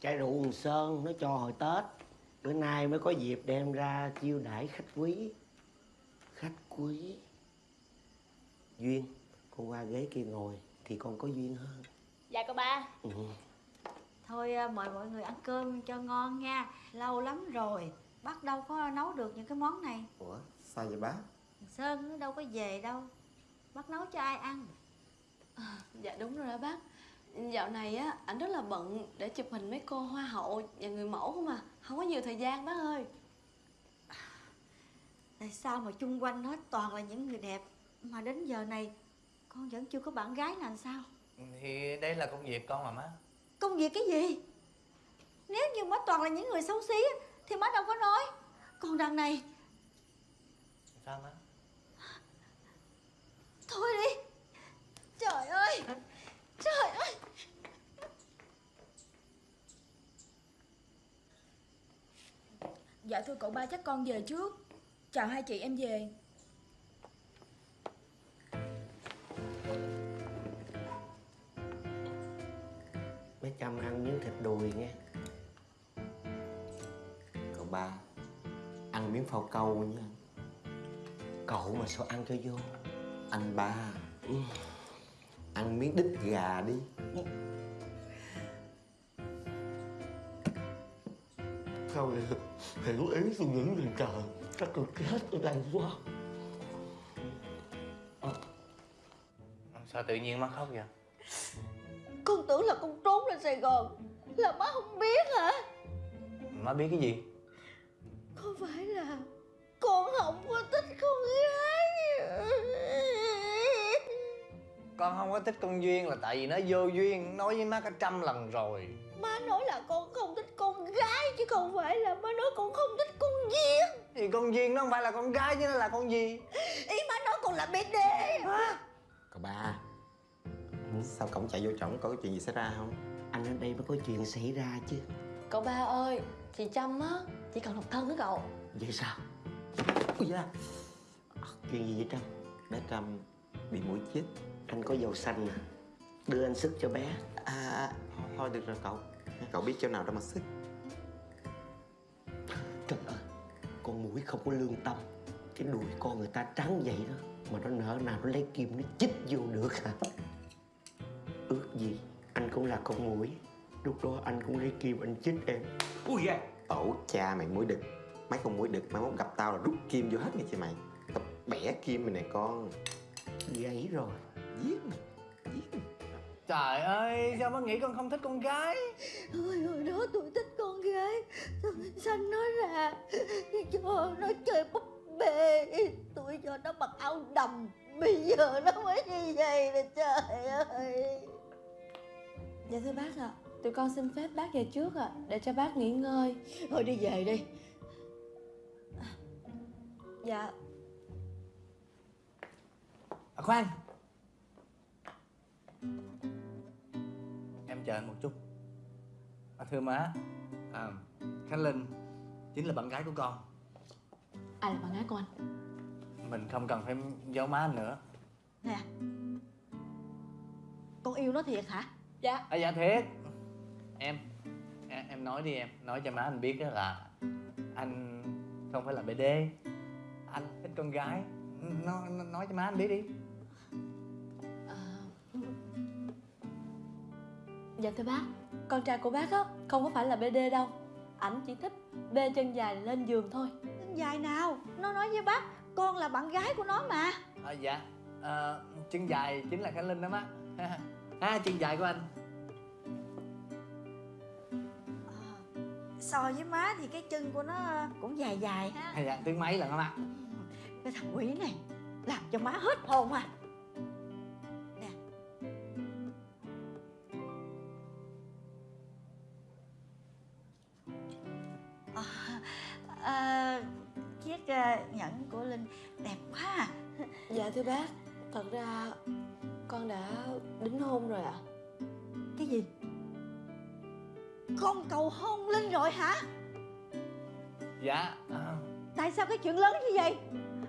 Chai rượu Hồng Sơn nó cho hồi Tết. Bữa nay mới có dịp đem ra chiêu đãi khách quý. Khách quý? Duyên Con qua ghế kia ngồi Thì con có duyên hơn. Dạ cô ba. Ừ. thôi à, mời mọi người ăn cơm cho ngon nha. Lâu lắm rồi bác đâu có nấu được những cái món này. Ủa sao vậy bác thằng Sơn nó đâu có về đâu. Bác nấu cho ai ăn? Dạ đúng rồi đó bác Dạo này á, ảnh rất là bận để chụp hình mấy cô hoa hậu và người mẫu không à. Không có nhiều thời gian bác ơi. Tại sao mà chung quanh nó toàn là những người đẹp mà đến giờ này con vẫn chưa có bạn gái là làm sao? Thì đây là công việc con mà má. Công việc cái gì? Nếu như má toàn là những người xấu xí á, thì má đâu có nói. Còn đằng này. Sao má? Thôi đi. Trời ơi trời ơi! Dạ thưa cậu ba chắc con về trước. Chào hai chị em về. Mấy Trâm ăn miếng thịt đùi nghe. Cậu ba ăn miếng phao câu nha. Cậu mà sao ăn cho vô? Anh ba. ừ, ăn miếng đít gà đi. Thôi hiểu ý tôi những người trời Chắc tôi chết ở đây quá Sao tự nhiên má khóc vậy? Con tưởng là con trốn ra Sài Gòn. Là má không biết hả? Má biết cái gì? Con không có thích con Duyên là tại vì nó vô duyên Nói với má cả trăm lần rồi. Má nói là con không thích con gái Chứ không phải là má nói con không thích con Duyên. Thì con Duyên nó không phải là con gái chứ nó là con gì? Ý má nói con là BD Cậu ba Sao cổng chạy vô trỏng có chuyện gì xảy ra không? Anh ở đây mới có chuyện xảy ra chứ. Cậu ba ơi Chị Trâm á Chỉ cần độc thân với cậu. Vậy sao? Ui da. Chuyện gì vậy Trâm? Bé Trâm bị mũi chích Anh có dầu xanh à Đưa anh sức cho bé. À thôi, thôi được rồi cậu. Cậu biết chỗ nào đâu mà sức Trời ơi Con mũi không có lương tâm. Cái đuôi con người ta trắng vậy đó Mà nó nỡ nào nó lấy kim nó chích vô được hả? Ước gì Anh cũng là con mũi. Lúc đó anh cũng lấy kim anh chích em. Ui da. Tổ cha mày mũi đực. Mấy con mũi đực mai mốt gặp tao là rút kim vô hết nghe chị mày. Tao bẻ kim mày nè con. Gãy rồi Giết mày Trời ơi sao má nghĩ con không thích con gái? Hồi hồi đó tôi thích con gái. Xanh nó ra? Cho nó chơi búp bê. Tôi cho nó mặc áo đầm. Bây giờ nó mới như vậy nè trời ơi. Dạ thưa bác ạ. Tụi con xin phép bác về trước ạ Để cho bác nghỉ ngơi. Thôi đi về đi. Dạ. À, Khoan Em chờ anh một chút. À, Thưa má. À, Khánh Linh Chính là bạn gái của con. Ai là bạn gái của anh? Mình không cần phải giấu má anh nữa. Nè. Con yêu nó thiệt hả? Dạ. À, Dạ thiệt. Em em, nói đi em. Nói cho má anh biết á là Anh không phải là BD Anh thích con gái. Nó, nó Nói cho má anh biết đi Dạ thưa bác. Con trai của bác á Không có phải là BD đâu. Ảnh chỉ thích bê chân dài lên giường thôi. Dài nào? Nó nói với bác Con là bạn gái của nó mà. À, Dạ. À, Chân dài chính là Khánh Linh đó má. Ha chân dài của anh. So với má thì cái chân của nó cũng dài dài ha. À, Dạ tiếng mấy lần đó má. Cái thằng quỷ này Làm cho má hết hồn à nhẫn của Linh đẹp quá à. Dạ thưa bác Thật ra con đã đính hôn rồi ạ Cái gì? Con cầu hôn Linh rồi hả? Dạ à, Tại sao cái chuyện lớn như vậy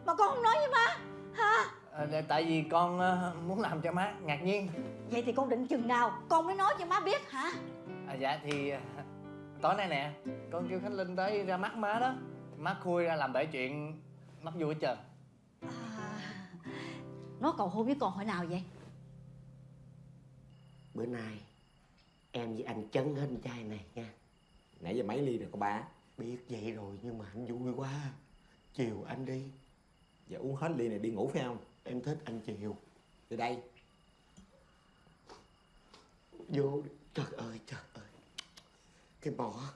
Mà con không nói với má Hả? à, Tại vì con uh, muốn làm cho má ngạc nhiên Vậy thì con định chừng nào Con mới nói cho má biết hả? à, Dạ thì uh, tối nay nè Con kêu Khánh Linh tới ra mắt má đó Má khui ra làm bể chuyện mắt vui hết trơn. Nó cầu hôn với con hồi nào vậy? Bữa nay Em với anh chấn hết chai này nha. Nãy giờ mấy ly rồi cô ba. Biết vậy rồi nhưng mà anh vui quá. Chiều anh đi. Giờ uống hết ly này đi ngủ phải không? Em thích anh chiều. Từ đây. Vô. Trời ơi trời ơi. Cái mỏ.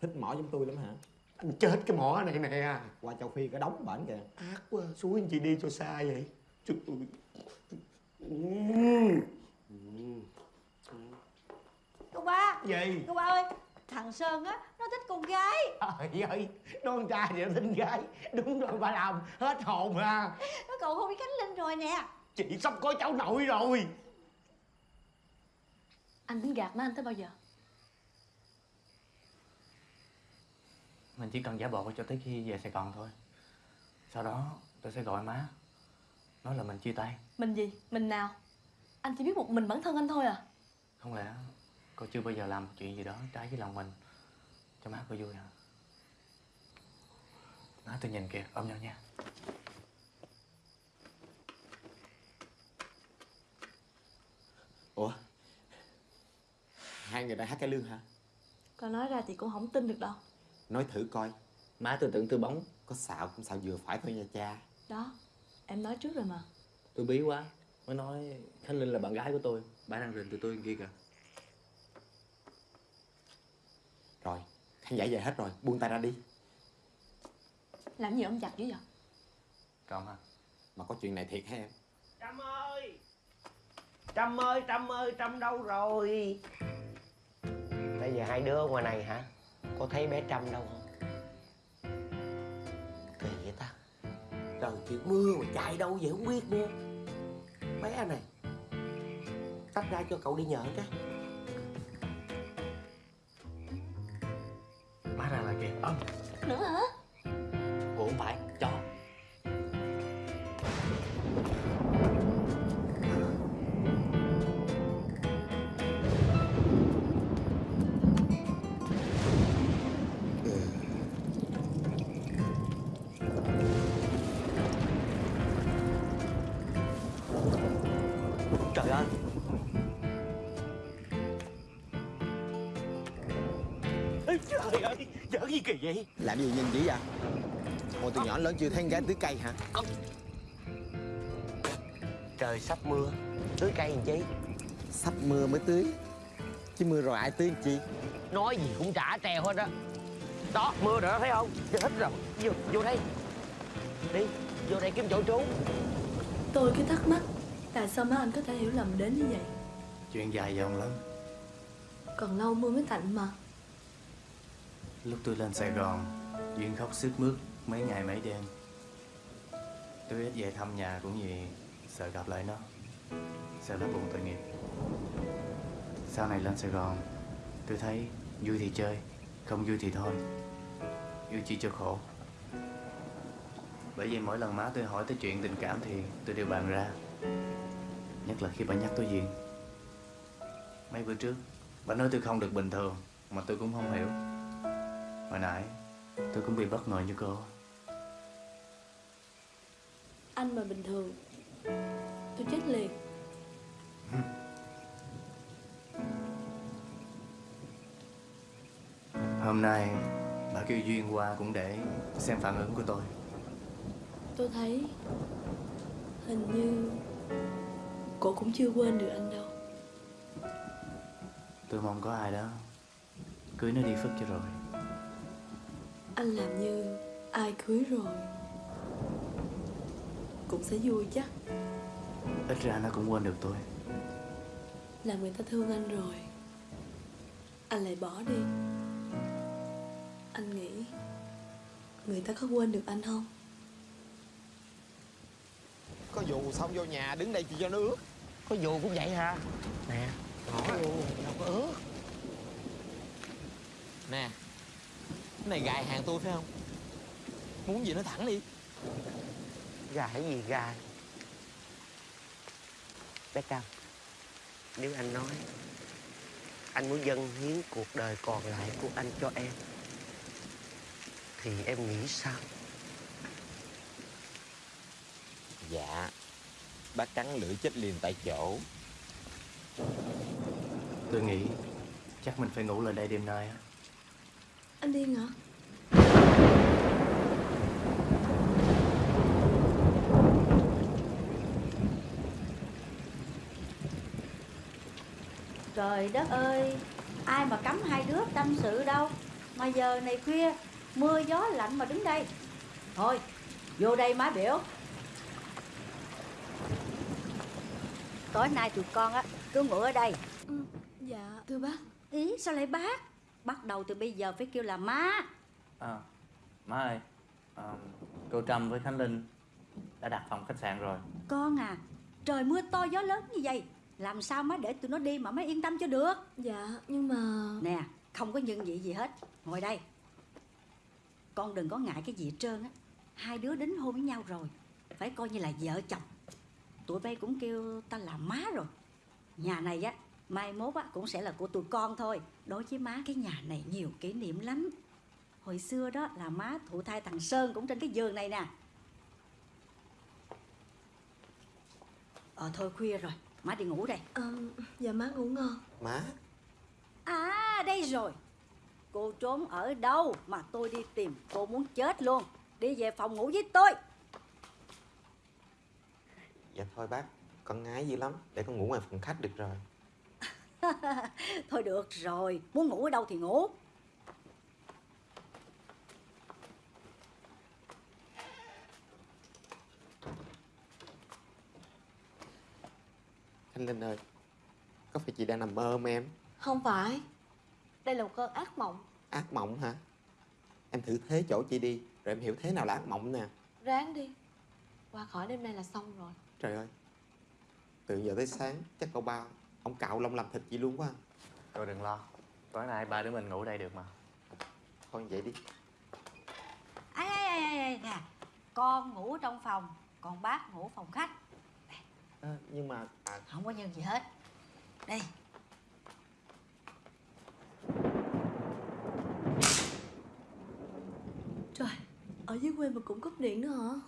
Thích mỏ giống tôi lắm hả Anh chết cái mỏ này nè. Qua châu Phi có đóng bển kìa. Ác quá Suối anh chị đi cho xa vậy. Trời ơi. Cô ba. Gì? Cô ba ơi Thằng Sơn á Nó thích con gái. Trời ơi Nó con trai thì nó thích gái. Đúng rồi bà làm Hết hồn à. Nó cầu hôn với Khánh Linh rồi nè. Chị sắp có cháu nội rồi. Anh tính gạt má anh tới bao giờ Mình chỉ cần giả bộ cho tới khi về Sài Gòn thôi. Sau đó tôi sẽ gọi má Nói là mình chia tay. Mình gì? Mình nào? Anh chỉ biết một mình bản thân anh thôi à? Không lẽ cô chưa bao giờ làm một chuyện gì đó trái với lòng mình Cho má cô vui hả? Má tôi nhìn kìa ôm nhau nha. Ủa? Hai người đang hát cái lương hả? Con nói ra thì cũng không tin được đâu Nói thử coi. Má tôi tưởng tôi bóng. Có xạo cũng xạo vừa phải thôi nha cha. Đó, em nói trước rồi mà. Tôi bí quá. Mới nói Khánh Linh là bạn gái của tôi. Bà đang rình từ tôi kia kìa. Rồi, khán giả về hết rồi, buông tay ra đi. Làm gì ông chặt dữ vậy? Còn hả? Mà có chuyện này thiệt hả em? Trâm ơi! Trâm ơi Trâm ơi Trâm đâu rồi? Bây giờ hai đứa ở ngoài này hả có thấy bé Trâm đâu? Không Kỳ vậy ta. Trời, chuyện mưa mà chạy đâu vậy không biết nữa. Bé này, Tách ra cho cậu đi nhờ cái. Má ra là kìa. Âm Làm gì nhìn dữ vậy? Hồi từ nhỏ lớn chưa thấy con gái tưới cây hả? Trời sắp mưa. Tưới cây làm chi? Sắp mưa mới tưới. Chứ mưa rồi ai tưới làm chi? Nói gì cũng trả treo hết á. Đó mưa rồi đó thấy không? Chết rồi. Vô, vô đây. Đi Vô đây kiếm chỗ trú. Tôi cứ thắc mắc Tại sao má anh có thể hiểu lầm đến như vậy? Chuyện dài dòng lắm Còn lâu mưa mới tạnh mà. Lúc tôi lên Sài Gòn Duyên khóc sướt mướt mấy ngày mấy đêm. Tôi ít về thăm nhà cũng vì sợ gặp lại nó. Sợ nó buồn tội nghiệp. Sau này lên Sài Gòn, Tôi thấy vui thì chơi, Không vui thì thôi. Yêu chi cho khổ. Bởi vì mỗi lần má tôi hỏi tới chuyện tình cảm thì tôi đều bàn ra. Nhất là khi bà nhắc tới Duyên. Mấy bữa trước, Bà nói tôi không được bình thường, Mà tôi cũng không hiểu. Hồi nãy tôi cũng bị bất ngờ như cô. Anh mà bình thường Tôi chết liền. Hôm nay bà kêu Duyên qua cũng để xem phản ứng của tôi. Tôi thấy Hình như Cô cũng chưa quên được anh đâu. Tôi mong có ai đó Cưới nó đi phất cho rồi Anh làm như ai cưới rồi. Cũng sẽ vui chắc. Ít ra nó cũng quên được tôi. Là người ta thương anh rồi. Anh lại bỏ đi. Anh nghĩ Người ta có quên được anh không? Có vụ xong vô nhà đứng đây chỉ cho nó ướt. Có vụ cũng vậy hả? Nè. Bỏ vô đâu có ướt. Nè Cái này gài hàng tôi phải không? Muốn gì nói thẳng đi. Gài gì gài? Bé Trâm Nếu anh nói Anh muốn dâng hiến cuộc đời còn lại của anh cho em Thì em nghĩ sao? Dạ Bác cắn lưỡi chết liền tại chỗ. Tôi nghĩ chắc mình phải ngủ lại đây đêm nay á Anh điên hả? Trời đất ơi Ai mà cấm hai đứa tâm sự đâu. Mà giờ này khuya Mưa gió lạnh mà đứng đây. Thôi vô đây má biểu. Tối nay tụi con á cứ ngủ ở đây. Dạ thưa bác. Ý sao lại bác Bắt đầu từ bây giờ phải kêu là má. À, má ơi à, Cô Trâm với Khánh Linh đã đặt phòng khách sạn rồi. Con à Trời mưa to gió lớn như vậy Làm sao má để tụi nó đi mà má yên tâm cho được? Dạ nhưng mà Nè không có nhân vị gì hết Ngồi đây. Con đừng có ngại cái gì hết trơn á Hai đứa đính hôn với nhau rồi Phải coi như là vợ chồng. Tụi bay cũng kêu ta là má rồi. Nhà này á Mai mốt á cũng sẽ là của tụi con thôi. Đối với má cái nhà này nhiều kỷ niệm lắm. Hồi xưa đó là má thụ thai thằng Sơn cũng trên cái giường này nè. Ờ thôi khuya rồi Má đi ngủ đây. Ờ, Dạ má ngủ ngon. Má. À đây rồi. Cô trốn ở đâu mà tôi đi tìm? Cô muốn chết luôn. Đi về phòng ngủ với tôi. Dạ thôi bác Con ngái dữ lắm. Để con ngủ ngoài phòng khách được rồi Thôi được rồi, muốn ngủ ở đâu thì ngủ. Thanh Linh ơi Có phải chị đang nằm mơ không em? Không phải Đây là một cơn ác mộng. Ác mộng hả? Em thử thế chỗ chị đi Rồi em hiểu thế nào là ác mộng nè. Ráng đi Qua khỏi đêm nay là xong rồi. Trời ơi Từ giờ tới sáng chắc cậu ba Ông cạo lông làm thịt chị luôn quá. Thôi đừng lo. Tối nay ba đứa mình ngủ đây được mà. Thôi vậy đi. Ai, ai, ai, ai, ai, nè. Con ngủ trong phòng Còn bác ngủ phòng khách. À, Nhưng mà à... Không có nhân gì hết. Đây. Trời Ở dưới quê mà cũng cúp điện nữa hả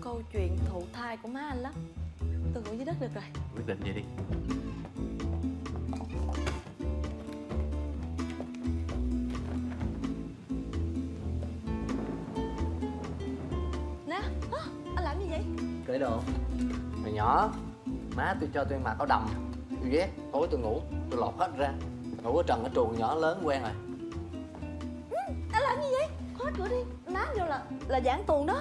câu chuyện thụ thai của má anh lắm. Tôi ngủ dưới đất được rồi. Quyết định vậy đi. Nè Anh làm gì vậy? Cởi đồ. Hồi nhỏ Má tôi cho tôi mặc áo đầm. Tôi ghét Tối tôi ngủ Tôi lột hết ra. Ngủ ở trần ở chuồng nhỏ lớn quen rồi. Anh làm gì vậy? Khóa cửa đi. Má vô là là giảng tuồng đó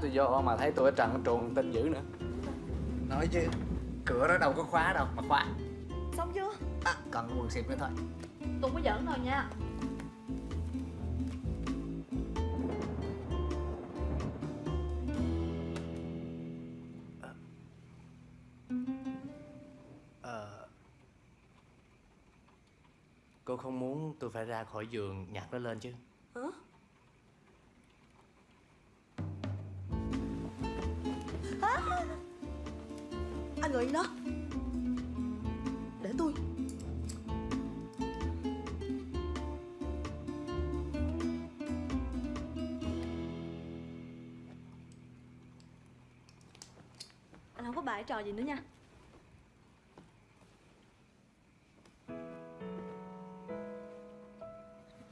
Tôi vô mà thấy tôi ở trần ở chuồng tin dữ nữa. Nói chứ Cửa đó đâu có khóa đâu mà khóa. Xong chưa? À, Cần quần xịp nữa thôi. Tôi có giỡn thôi nha. Ờ Cô không muốn tôi phải ra khỏi giường nhặt nó lên chứ trò gì nữa nha.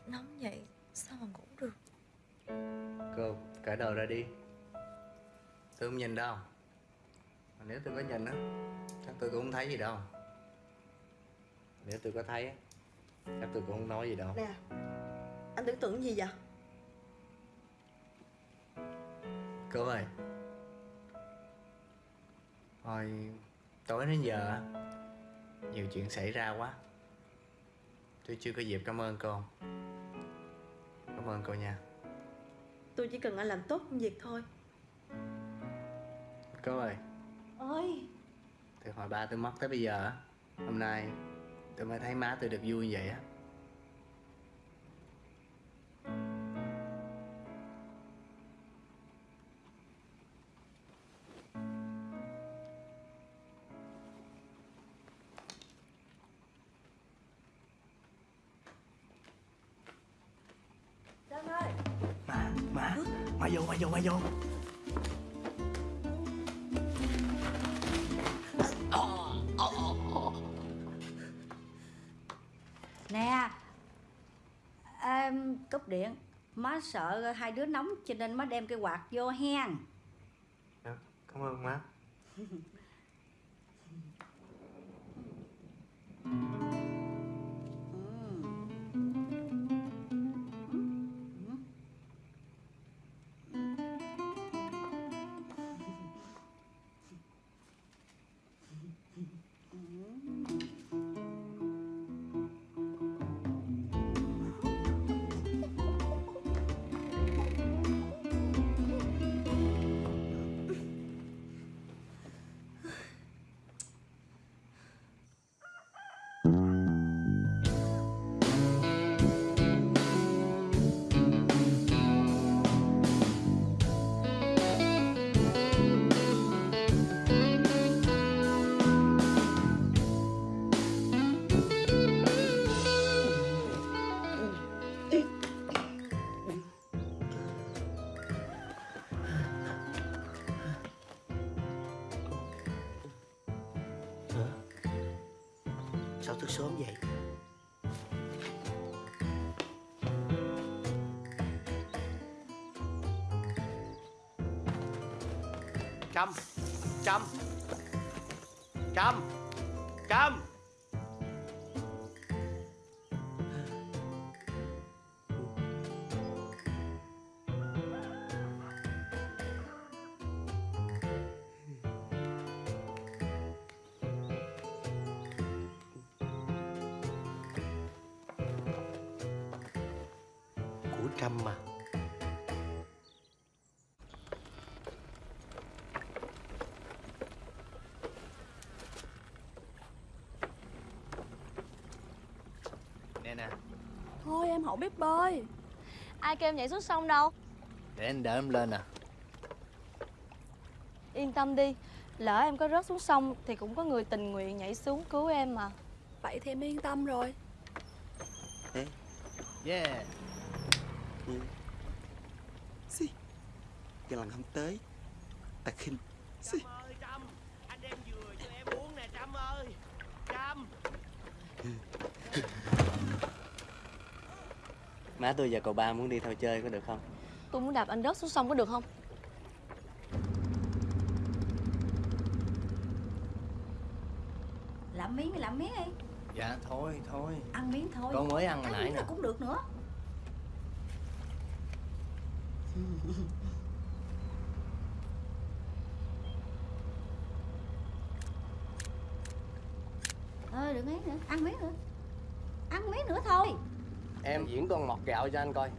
Nóng vậy sao mà ngủ được? Cô cởi đầu ra đi. Tôi không nhìn đâu. Mà nếu tôi có nhìn á Chắc tôi cũng không thấy gì đâu. Nếu tôi có thấy á Chắc tôi cũng không nói gì đâu. Nè Anh tưởng tượng gì vậy? Cô ơi Hồi tối đến giờ Nhiều chuyện xảy ra quá. Tôi chưa có dịp cảm ơn cô. Cảm ơn cô nha. Tôi chỉ cần anh làm tốt công việc thôi. Cô ơi. Ơi Từ hồi ba tôi mất tới bây giờ á, Hôm nay tôi mới thấy má tôi được vui như vậy á vô, Nè em cúp điện. Má sợ hai đứa nóng cho nên má đem cái quạt vô hen. Dạ, Cảm ơn má Thôi em không biết bơi. Ai kêu em nhảy xuống sông đâu? Để anh đỡ em lên nè. Yên tâm đi Lỡ em có rớt xuống sông Thì cũng có người tình nguyện nhảy xuống cứu em mà. Vậy thì em yên tâm rồi. Yeah. Xì Cái lần không tới Ta khinh. Xì ơi Trâm Anh đem dừa cho em uống nè Trâm ơi Trâm Má tôi và cậu ba muốn đi theo chơi có được không? Tôi muốn đạp anh rớt xuống sông có được không? Làm miếng thì làm miếng đi. Dạ thôi thôi. Ăn miếng thôi. Con mới ăn hồi Ăn nãy miếng nè. là cũng được nữa. Ờ đừng ấy nữa. Ăn miếng nữa. Ăn miếng nữa thôi Em diễn con mọt gạo cho anh coi.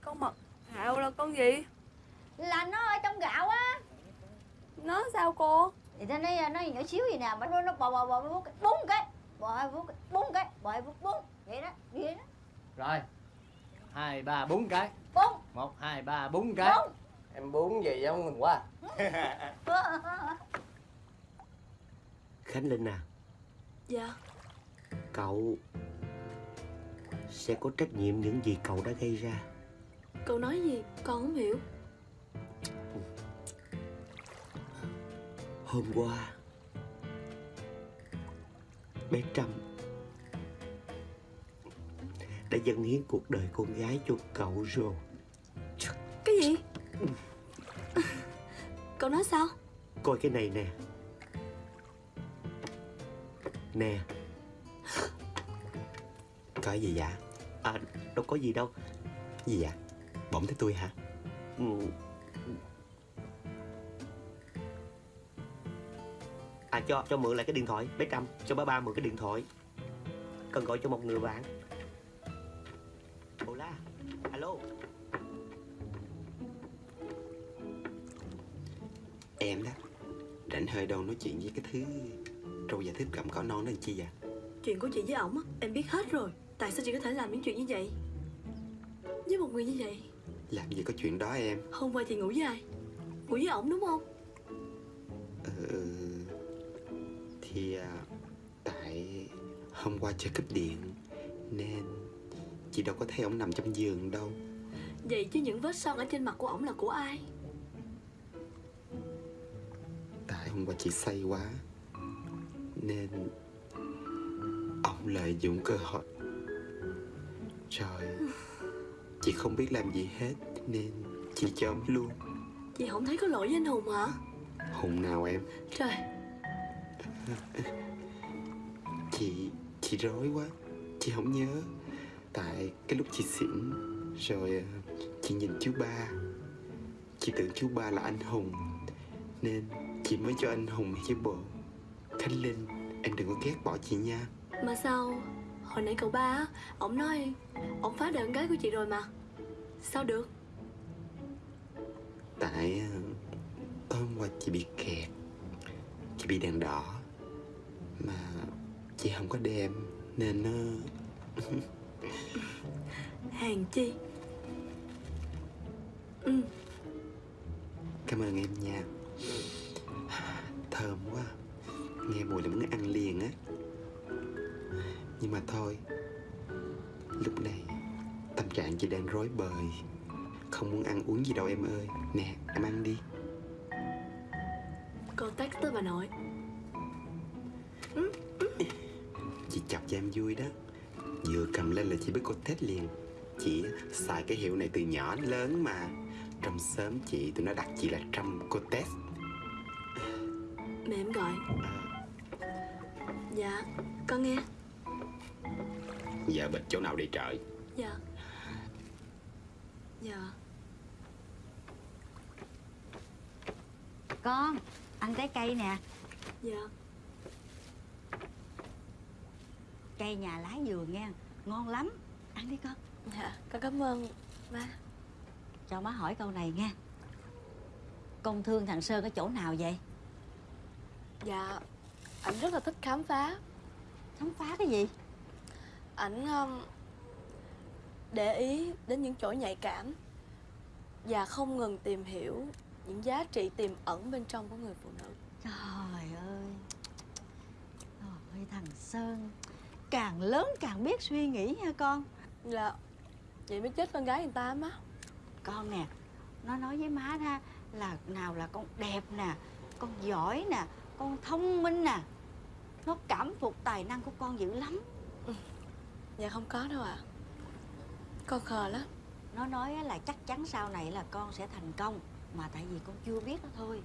Con mật hạo là con gì? Là nó ở trong gạo á. Nó sao cô? Thì ta nói nó nhỏ xíu gì nè Mà nó nó bò bò bò bò bún cái. Bò hai bún cái bún cái Bò hai bún bún Vậy đó Vậy đó. Rồi. Hai ba bốn cái. Bún một hai ba bốn cái. Bún Em bún gì giống mình quá. Khánh Linh à. Dạ. Cậu Sẽ có trách nhiệm những gì cậu đã gây ra. Cậu nói gì? Con không hiểu. Hôm qua Bé Trâm Đã dâng hiến cuộc đời con gái cho cậu rồi. Cái gì? Cậu nói sao? Coi cái này nè. Nè. Có gì dạ À đâu có gì đâu. Gì dạ Bỗng thấy tôi hả? Ừ. À cho cho mượn lại cái điện thoại Bé Trâm. Cho ba ba mượn cái điện thoại. Cần gọi cho một người bạn. Hola Alo? Em đó Rảnh hơi đâu nói chuyện với cái thứ Trâu giả thích cầm cỏ non đó làm chi vậy? Chuyện của chị với ổng á Em biết hết rồi Tại sao chị có thể làm những chuyện như vậy? Với một người như vậy? Làm gì có chuyện đó em? Hôm qua chị ngủ với ai? Ngủ với ổng đúng không? Ừ, Thì à, Tại Hôm qua chơi cúp điện Nên Chị đâu có thấy ông nằm trong giường đâu. Vậy chứ những vết son ở trên mặt của ổng là của ai? Tại hôm qua chị say quá Nên Ông lợi dụng cơ hội Trời. Chị không biết làm gì hết Nên chị cho ông luôn. Chị không thấy có lỗi với anh Hùng hả? Hùng nào em? Trời. Chị Chị rối quá. Chị không nhớ. Tại cái lúc chị xỉn Rồi à, chị nhìn chú ba. Chị tưởng chú ba là anh Hùng Nên chị mới cho anh Hùng với bộ. Khánh Linh Em đừng có ghét bỏ chị nha. Mà sao Hồi nãy cậu ba á Ổng nói Ổng phá đời con gái của chị rồi mà. Sao được? Tại à, Hôm qua chị bị kẹt. Chị bị đèn đỏ. Mà chị không có đem Nên nó Hàng chi? Ừ. Cảm ơn em nha. Thơm quá. Nghe mùi là muốn ăn liền á. Nhưng mà thôi Lúc này Tâm trạng chị đang rối bời. Không muốn ăn uống gì đâu em ơi. Nè em ăn đi. Con text tới bà nội Chị chọc cho em vui đó. Vừa cầm lên là chị biết cô thích liền. Chị xài cái hiệu này từ nhỏ đến lớn mà. Trong xóm chị tụi nó đặt chị là Trâm cô test Mẹ em gọi. Dạ con nghe Giờ bịch chỗ nào đi trời? Dạ. Dạ. Con, ăn trái cây nè. Dạ. Cây nhà lá vườn nha Ngon lắm. Ăn đi con. Dạ con cảm ơn má Cho má hỏi câu này nha. Con thương thằng Sơn ở chỗ nào vậy? Dạ Ảnh rất là thích khám phá. Khám phá cái gì? Ảnh um, để ý đến những chỗ nhạy cảm Và không ngừng tìm hiểu những giá trị tiềm ẩn bên trong của người phụ nữ. Trời ơi. Trời ơi thằng Sơn. Càng lớn càng biết suy nghĩ nha con. Dạ Vậy mới chết con gái người ta má. Con nè Nó nói với má ha Là nào là con đẹp nè Con giỏi nè Con thông minh nè. Nó cảm phục tài năng của con dữ lắm Dạ không có đâu ạ. Con khờ lắm. Nó nói á là chắc chắn sau này là con sẽ thành công Mà tại vì con chưa biết đó thôi.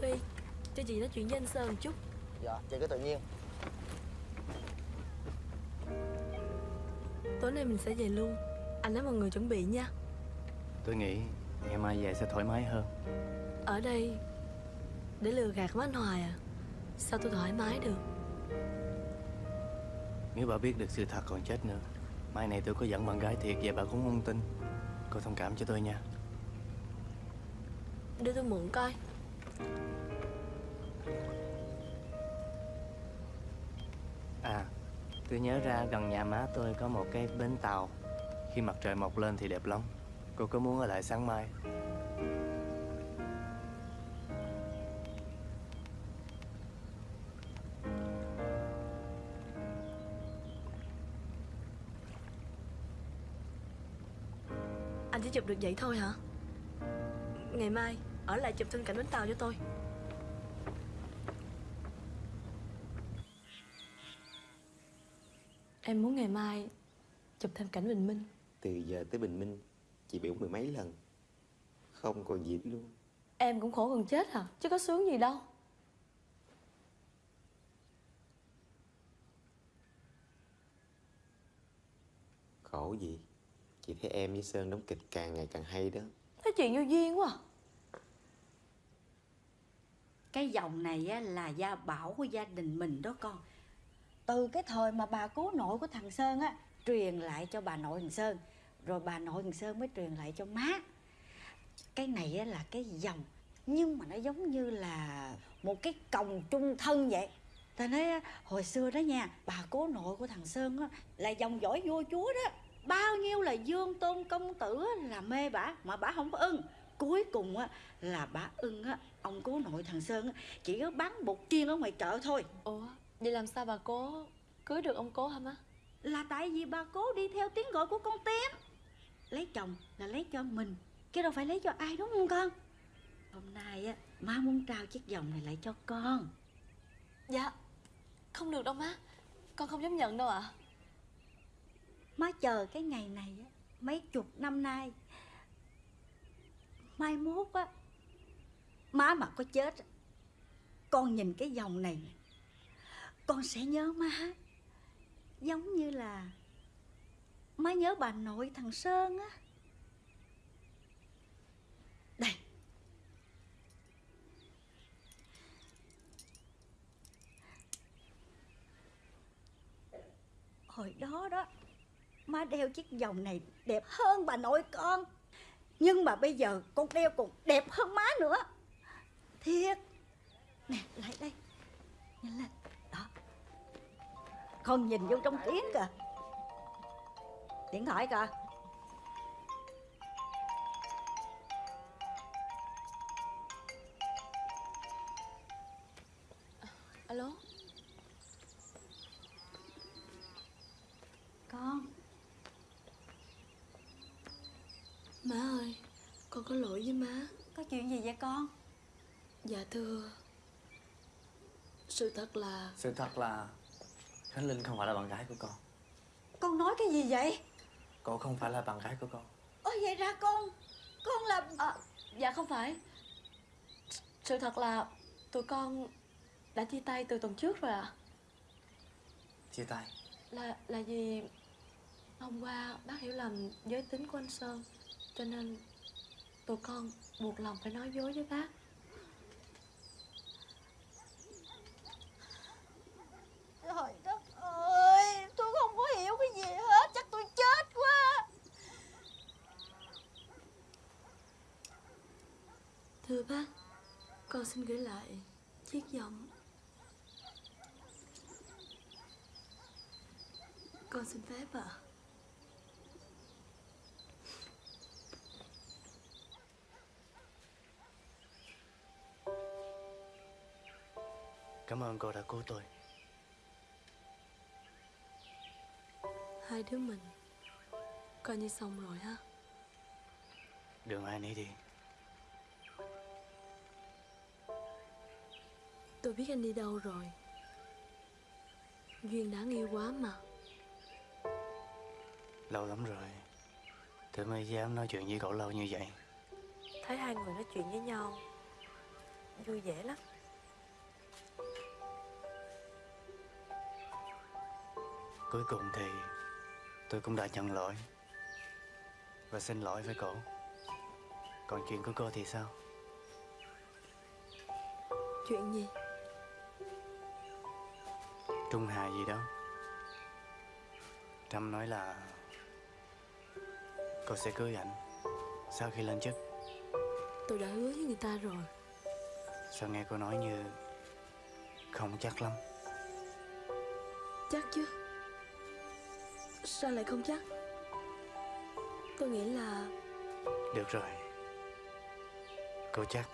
Tuy cho chị nói chuyện với anh Sơn một chút. Dạ, chị cứ tự nhiên. Tối nay mình sẽ về luôn. Anh nói mọi người chuẩn bị nha. Tôi nghĩ ngày mai về sẽ thoải mái hơn. Ở đây Để lừa gạt với anh Hoài à? Sao tôi thoải mái được? Nếu bà biết được sự thật còn chết nữa Mai này tôi có dẫn bạn gái thiệt Vậy bà cũng không tin. Cô thông cảm cho tôi nha. Đưa tôi mượn coi. À Tôi nhớ ra gần nhà má tôi có một cái bến tàu. Khi mặt trời mọc lên thì đẹp lắm Cô có muốn ở lại sáng mai? Anh chỉ chụp được vậy thôi hả? Ngày mai Ở lại chụp thêm cảnh bến tàu cho tôi. Em muốn ngày mai Chụp thêm cảnh bình minh. Từ giờ tới bình minh Chị biểu mười mấy lần. Không còn dịp luôn. Em cũng khổ gần chết hả? Chứ có sướng gì đâu. Khổ gì? Chị thấy em với Sơn đóng kịch càng ngày càng hay đó. Nói chuyện vô duyên quá. À. Cái dòng này á, là gia bảo của gia đình mình đó con. Từ cái thời mà bà cố nội của thằng Sơn á Truyền lại cho bà nội thằng Sơn Rồi bà nội thằng Sơn mới truyền lại cho má. Cái này á, là cái dòng Nhưng mà nó giống như là một cái còng trung thân vậy. Ta nói hồi xưa đó nha Bà cố nội của thằng Sơn á, là dòng dõi vua chúa đó. Bao nhiêu là dương tôn công tử là mê bả Mà bả không có ưng. Cuối cùng á, là bả ưng á, ông cố nội thằng Sơn á, chỉ có bán bột chiên ở ngoài chợ thôi. Ủa Vậy làm sao bà cố Cưới được ông cố hả má? Là tại vì bà cố đi theo tiếng gọi của con tím Lấy chồng là lấy cho mình Chứ đâu phải lấy cho ai đúng không con? Hôm nay á Má muốn trao chiếc vòng này lại cho con. Dạ Không được đâu má. Con không dám nhận đâu ạ. Má chờ cái ngày này á Mấy chục năm nay Mai mốt á Má mà có chết Con nhìn cái vòng này Con sẽ nhớ má. Giống như là Má nhớ bà nội thằng Sơn á. Đây. Hồi đó đó, Má đeo chiếc vòng này đẹp hơn bà nội con. Nhưng mà bây giờ con đeo còn đẹp hơn má nữa. Thiệt. Nè, lại đây. Nhanh lên. Đó. Con nhìn vô trong tiếng kìa. Điện thoại kìa. Alo? Con. Má ơi Con có lỗi với má. Có chuyện gì vậy con? Dạ thưa. Sự thật là Sự thật là Khánh Linh không phải là bạn gái của con. Con nói cái gì vậy Cô không phải là bạn gái của con Ôi vậy ra con Con là à, Dạ không phải. Sự thật là tụi con đã chia tay từ tuần trước rồi ạ. Chia tay? Là là vì hôm qua bác hiểu lầm giới tính của anh Sơn Cho nên tụi con buộc lòng phải nói dối với bác Trời đất ơi Tôi không có hiểu cái gì hết Chắc tôi chết quá Thưa bác Con xin gửi lại chiếc vòng Con xin phép ạ. Cảm ơn cô đã cứu tôi. Hai đứa mình Coi như xong rồi ha. Đường ai nấy đi Tôi biết anh đi đâu rồi. Duyên đáng yêu quá mà. Lâu lắm rồi. Tôi mới dám nói chuyện với cậu lâu như vậy. Thấy hai người nói chuyện với nhau Vui vẻ lắm. Cuối cùng thì Tôi cũng đã nhận lỗi Và xin lỗi với cậu. Còn chuyện của cô thì sao? Chuyện gì Trung Hà gì đó. Trâm nói là Cô sẽ cưới anh Sau khi lên chức. Tôi đã hứa với người ta rồi. Sao nghe cô nói như Không chắc lắm? Chắc chứ. Sao lại không chắc? Tôi nghĩ là Được rồi. Cô chắc.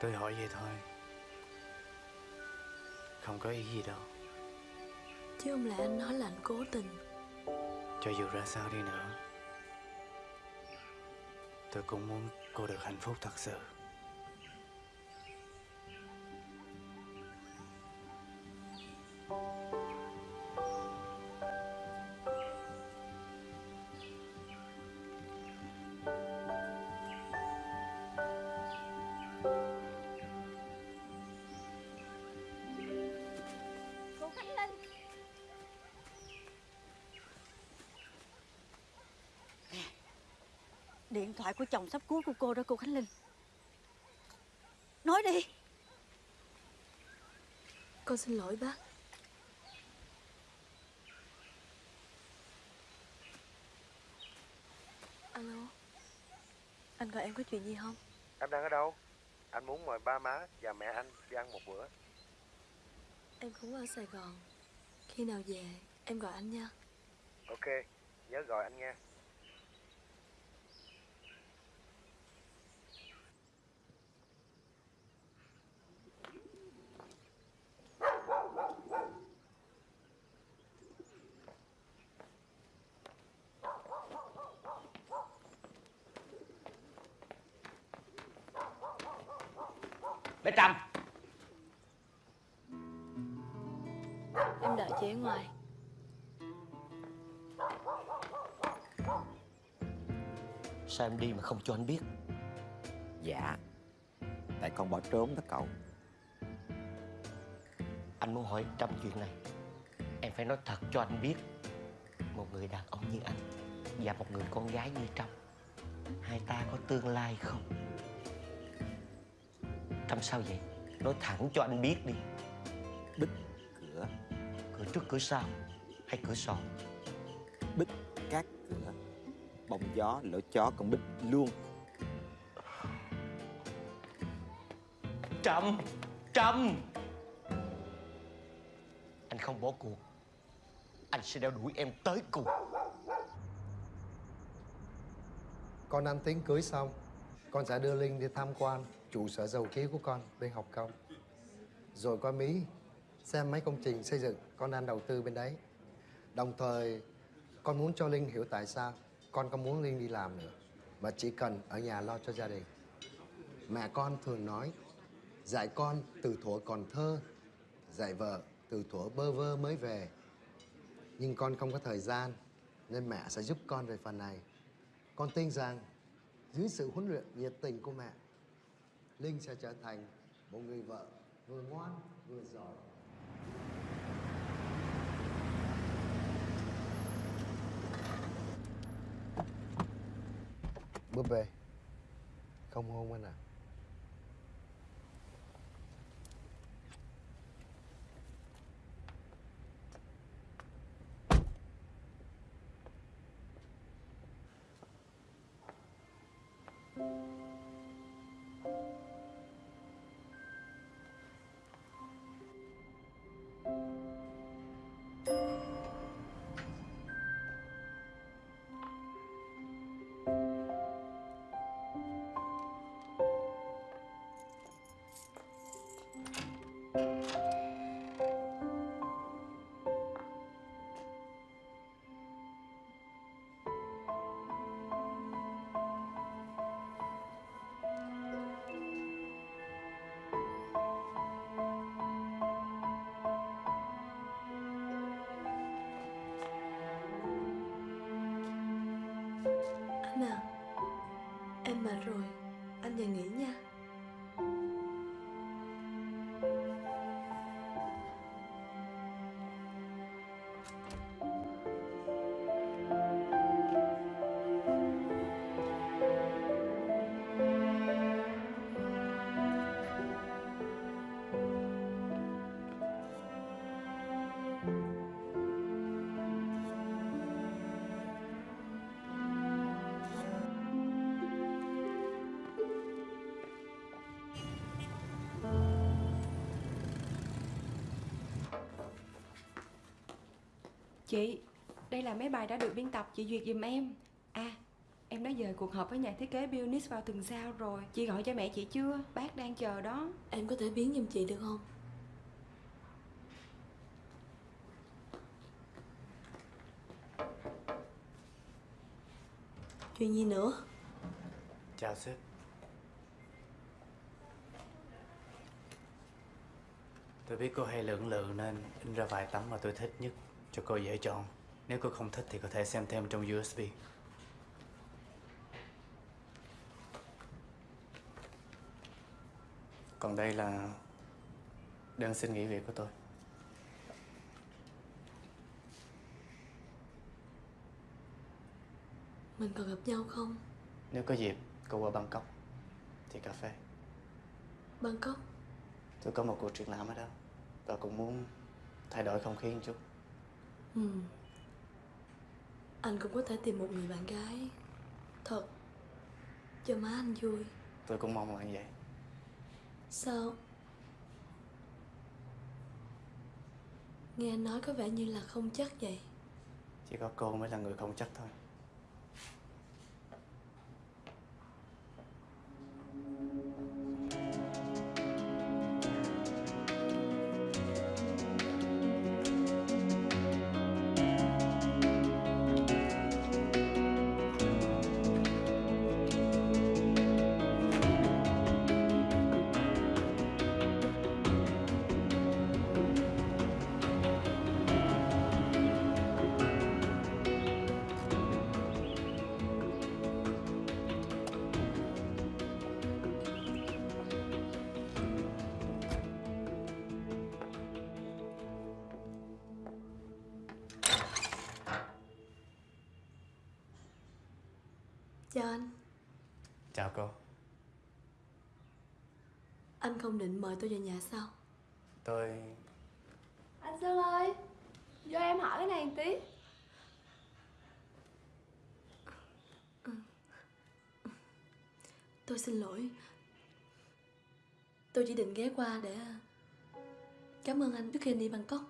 Tôi hỏi vậy thôi Không có ý gì đâu. Chứ không lẽ anh nói là anh cố tình? Cho dù ra sao đi nữa Tôi cũng muốn cô được hạnh phúc thật sự thoại của chồng sắp cuối của cô đó cô Khánh Linh. Nói đi. Con xin lỗi bác. Alo. Anh gọi em có chuyện gì không? Em đang ở đâu? Anh muốn mời ba má và mẹ anh đi ăn một bữa. Em cũng ở Sài Gòn. Khi nào về em gọi anh nha. Ok, nhớ gọi anh nghe. Ở ngoài. Sao em đi mà không cho anh biết? Dạ Tại con bỏ trốn đó cậu. Anh muốn hỏi Trâm chuyện này. Em phải nói thật cho anh biết. Một người đàn ông như anh Và một người con gái như Trâm Hai ta có tương lai không? Trâm sao vậy? Nói thẳng cho anh biết đi Cửa trước cửa sau Hay cửa sổ? Bích các cửa Bóng gió lỗ chó con bích luôn. Trâm Trâm! Anh không bỏ cuộc. Anh sẽ đeo đuổi em tới cùng. Con ăn tiếng cưới xong Con sẽ đưa Linh đi tham quan trụ sở dầu khí của con bên học công Rồi qua Mỹ xem mấy công trình xây dựng con đang đầu tư bên đấy Đồng thời con muốn cho Linh hiểu tại sao con không muốn Linh đi làm nữa mà chỉ cần ở nhà lo cho gia đình. Mẹ con thường nói, dạy con từ thuở còn thơ, dạy vợ từ thuở bơ vơ mới về. Nhưng con không có thời gian, nên mẹ sẽ giúp con về phần này. Con tin rằng, dưới sự huấn luyện nhiệt tình của mẹ, Linh sẽ trở thành một người vợ vừa ngoan vừa giỏi. Búp bê Không hôn anh à Rồi. Anh về nghỉ nha. Chị, đây là mấy bài đã được biên tập chị duyệt giùm em. À, em đã dời cuộc họp với nhà thiết kế Bionis vào tuần sau rồi. Chị gọi cho mẹ chị chưa? Bác đang chờ đó. Em có thể biến giùm chị được không? Chuyện gì nữa? Chào sếp. Tôi biết cô hay lưỡng lự nên in ra vài tấm mà tôi thích nhất cho cô dễ chọn. Nếu cô không thích thì có thể xem thêm trong USB. Còn đây là đơn xin nghỉ việc của tôi. Mình còn gặp nhau không Nếu có dịp cô qua Bangkok thì cà phê. Bangkok Tôi có một cuộc triển lãm ở đó và cũng muốn thay đổi không khí một chút. Ừ. Anh cũng có thể tìm một người bạn gái. Thật. Cho má anh vui. Tôi cũng mong là như vậy. Sao? Nghe anh nói có vẻ như là không chắc vậy. Chỉ có cô mới là người không chắc thôi. Không định mời tôi về nhà sao Tôi Anh Sơn ơi Cho em hỏi cái này một tí. Tôi xin lỗi. Tôi chỉ định ghé qua để Cảm ơn anh trước khi anh đi Bangkok.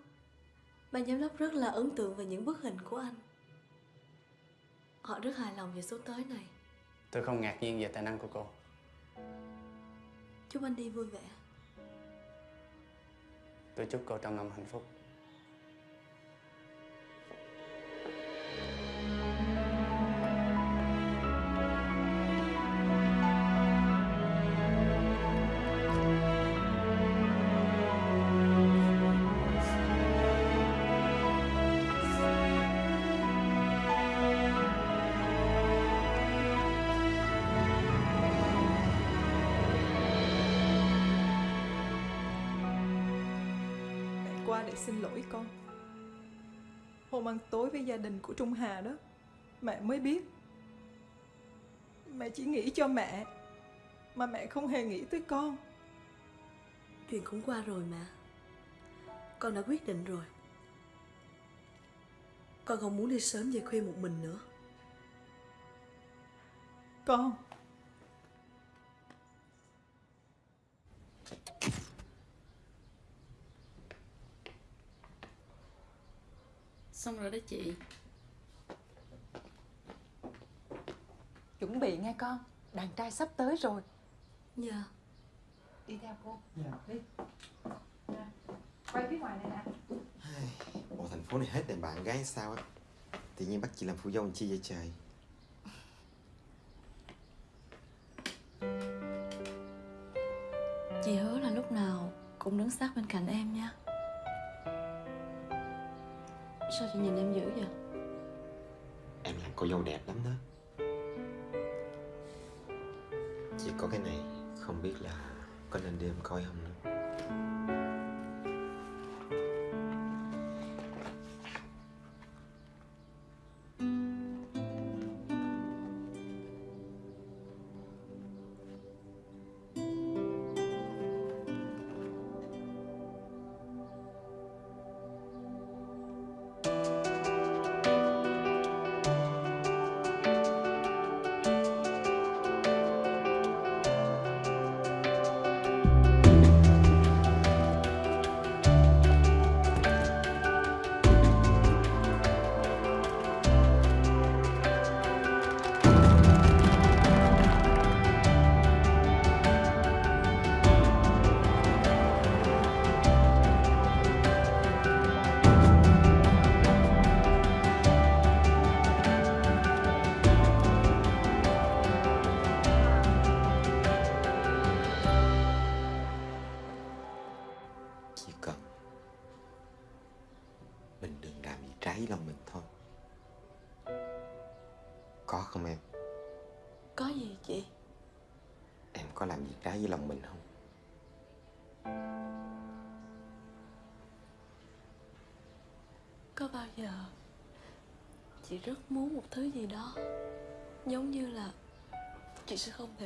Ban giám đốc rất là ấn tượng về những bức hình của anh. Họ rất hài lòng về số tới này. Tôi không ngạc nhiên về tài năng của cô. Chúc anh đi vui vẻ Tôi chúc cô trăm năm hạnh phúc. Qua để xin lỗi con. Hôm ăn tối với gia đình của Trung Hà đó Mẹ mới biết. Mẹ chỉ nghĩ cho mẹ Mà mẹ không hề nghĩ tới con. Chuyện cũng qua rồi mà. Con đã quyết định rồi. Con không muốn đi sớm về khuya một mình nữa. Con Xong rồi đó chị. Chuẩn bị nghe con. Đàn trai sắp tới rồi. Dạ. Đi theo cô. Dạ. Đi. Nè, Quay phía ngoài này nè. Bộ thành phố này hết đàn bạn gái sao á? Tự nhiên bắt chị làm phụ dâu làm chi vậy trời? Chị hứa là lúc nào cũng đứng sát bên cạnh em nha Sao chị nhìn em dữ vậy? Em làm cô dâu đẹp lắm đó Chỉ có cái này, Không biết là có nên đưa em coi không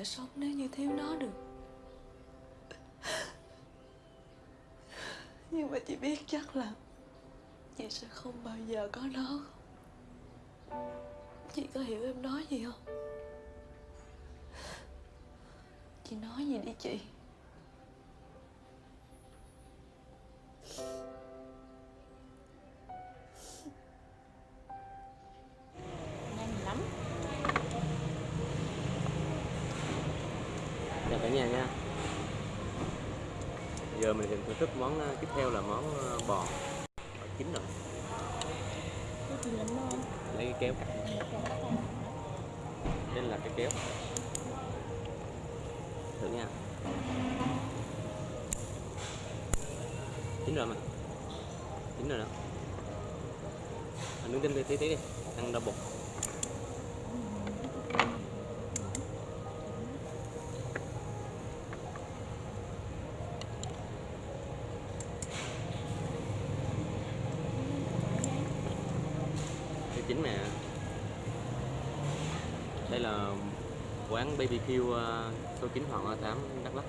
thể sống nếu như thiếu nó được. Nhưng mà chị biết chắc là chị sẽ không bao giờ có nó. Chị có hiểu em nói gì không? Chị nói gì đi chị? Món ờ, tiếp theo là món ờ, bò. Bò chín rồi. Lấy cái kéo cắt Đây là cái kéo. Thử nha. Chín rồi mà. Chín rồi đó. Nướng thêm tí tí đi. Ăn đau bụng Cái chín nè Đây là quán BBQ ờ, số 9 Hoàng Hoa 8 Đắk Lắk.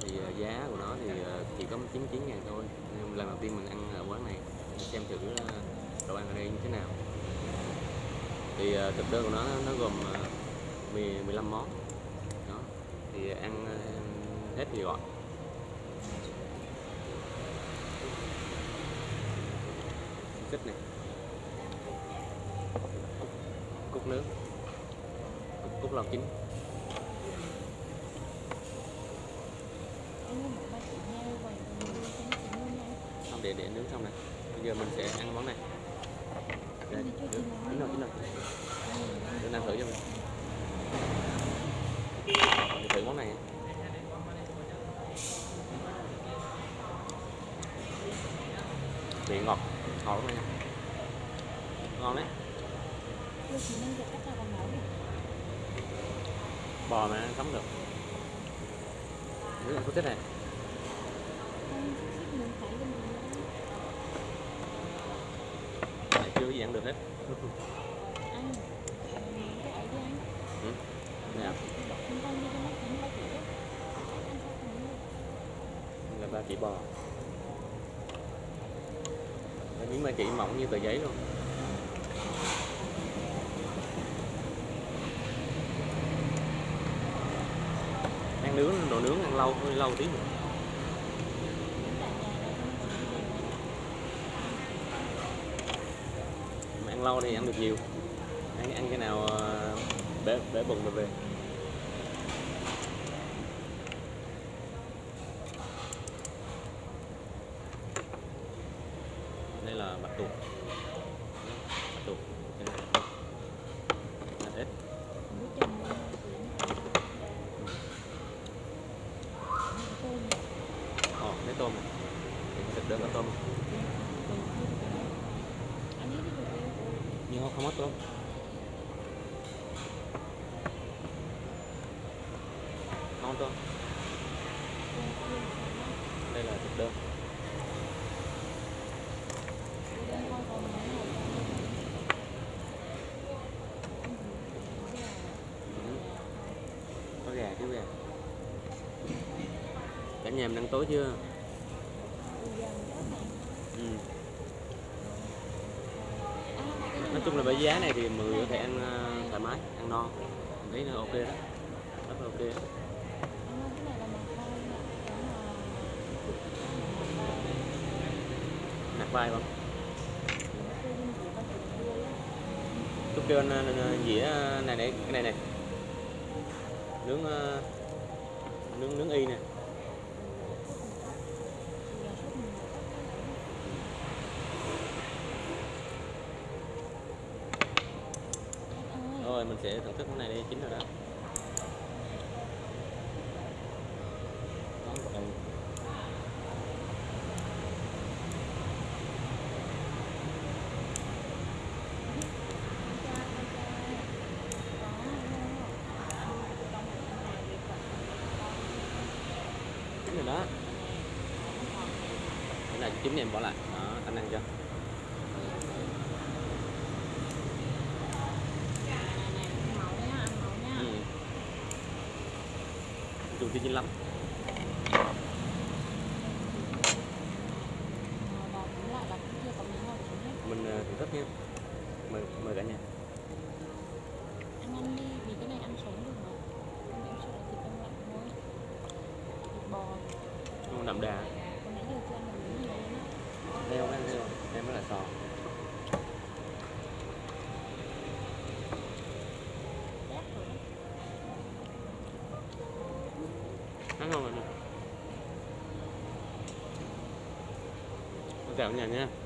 Thì ờ, giá của nó thì ờ, chỉ có 99 ngàn thôi. Nhưng lần đầu tiên mình ăn ở quán này xem thử đồ ăn ở đây như thế nào. Thì thực đơn của nó nó gồm 10, 15 món. Đó thì ăn hết thì gọi kích này cúc nướng cúc, thế này. Đấy, chưa gì ăn được hết. Ừ. Là ba chỉ bò. Miếng ba chỉ mỏng như tờ giấy luôn. Đồ nướng ăn lâu hơi lâu tí nữa. Mà ăn lâu thì ăn được nhiều. Ăn ăn cái nào ờ, bể bể bụng rồi về đây là bạch tuộc bạch tuộc Đây là- là ít Ồ, lấy tôm này. Thịt đơn có tôm. Nhưng không, không có tôm. Không có tôm. Đây là thịt đơn. Ừ. Có gà chứ gà. Cả nhà mình ăn tối chưa? Ừ. Nói chung là với giá này thì mọi người có thể ăn ờ, thoải mái, ăn no. Mình thấy nó ok đó. Rất là ok đó. Nạc vai không? Tôi kêu anh ờ, dĩa ờ, này này, cái này này. Nướng nướng nướng y nè. Rồi mình sẽ thưởng thức cái này đi chín rồi đó. Đó, còn- Chín rồi đó. Cái này chín em bỏ lại. Đó, anh ăn cho. Ừ. Dùng tí chín lắm. Mình ờ, thưởng thức nha. Mời mời cả nhà. Anh ăn đi, vì cái này ăn sống được mà. Không em sợ là thịt đông lạnh thôi. Thịt bò, Không đậm đà. còn nãy giờ chưa ăn được miếng gì luôn á. Đây không ăn đây không? Đây mới là sò. Ăn ngon rồi nè. Chào cả nhà nha.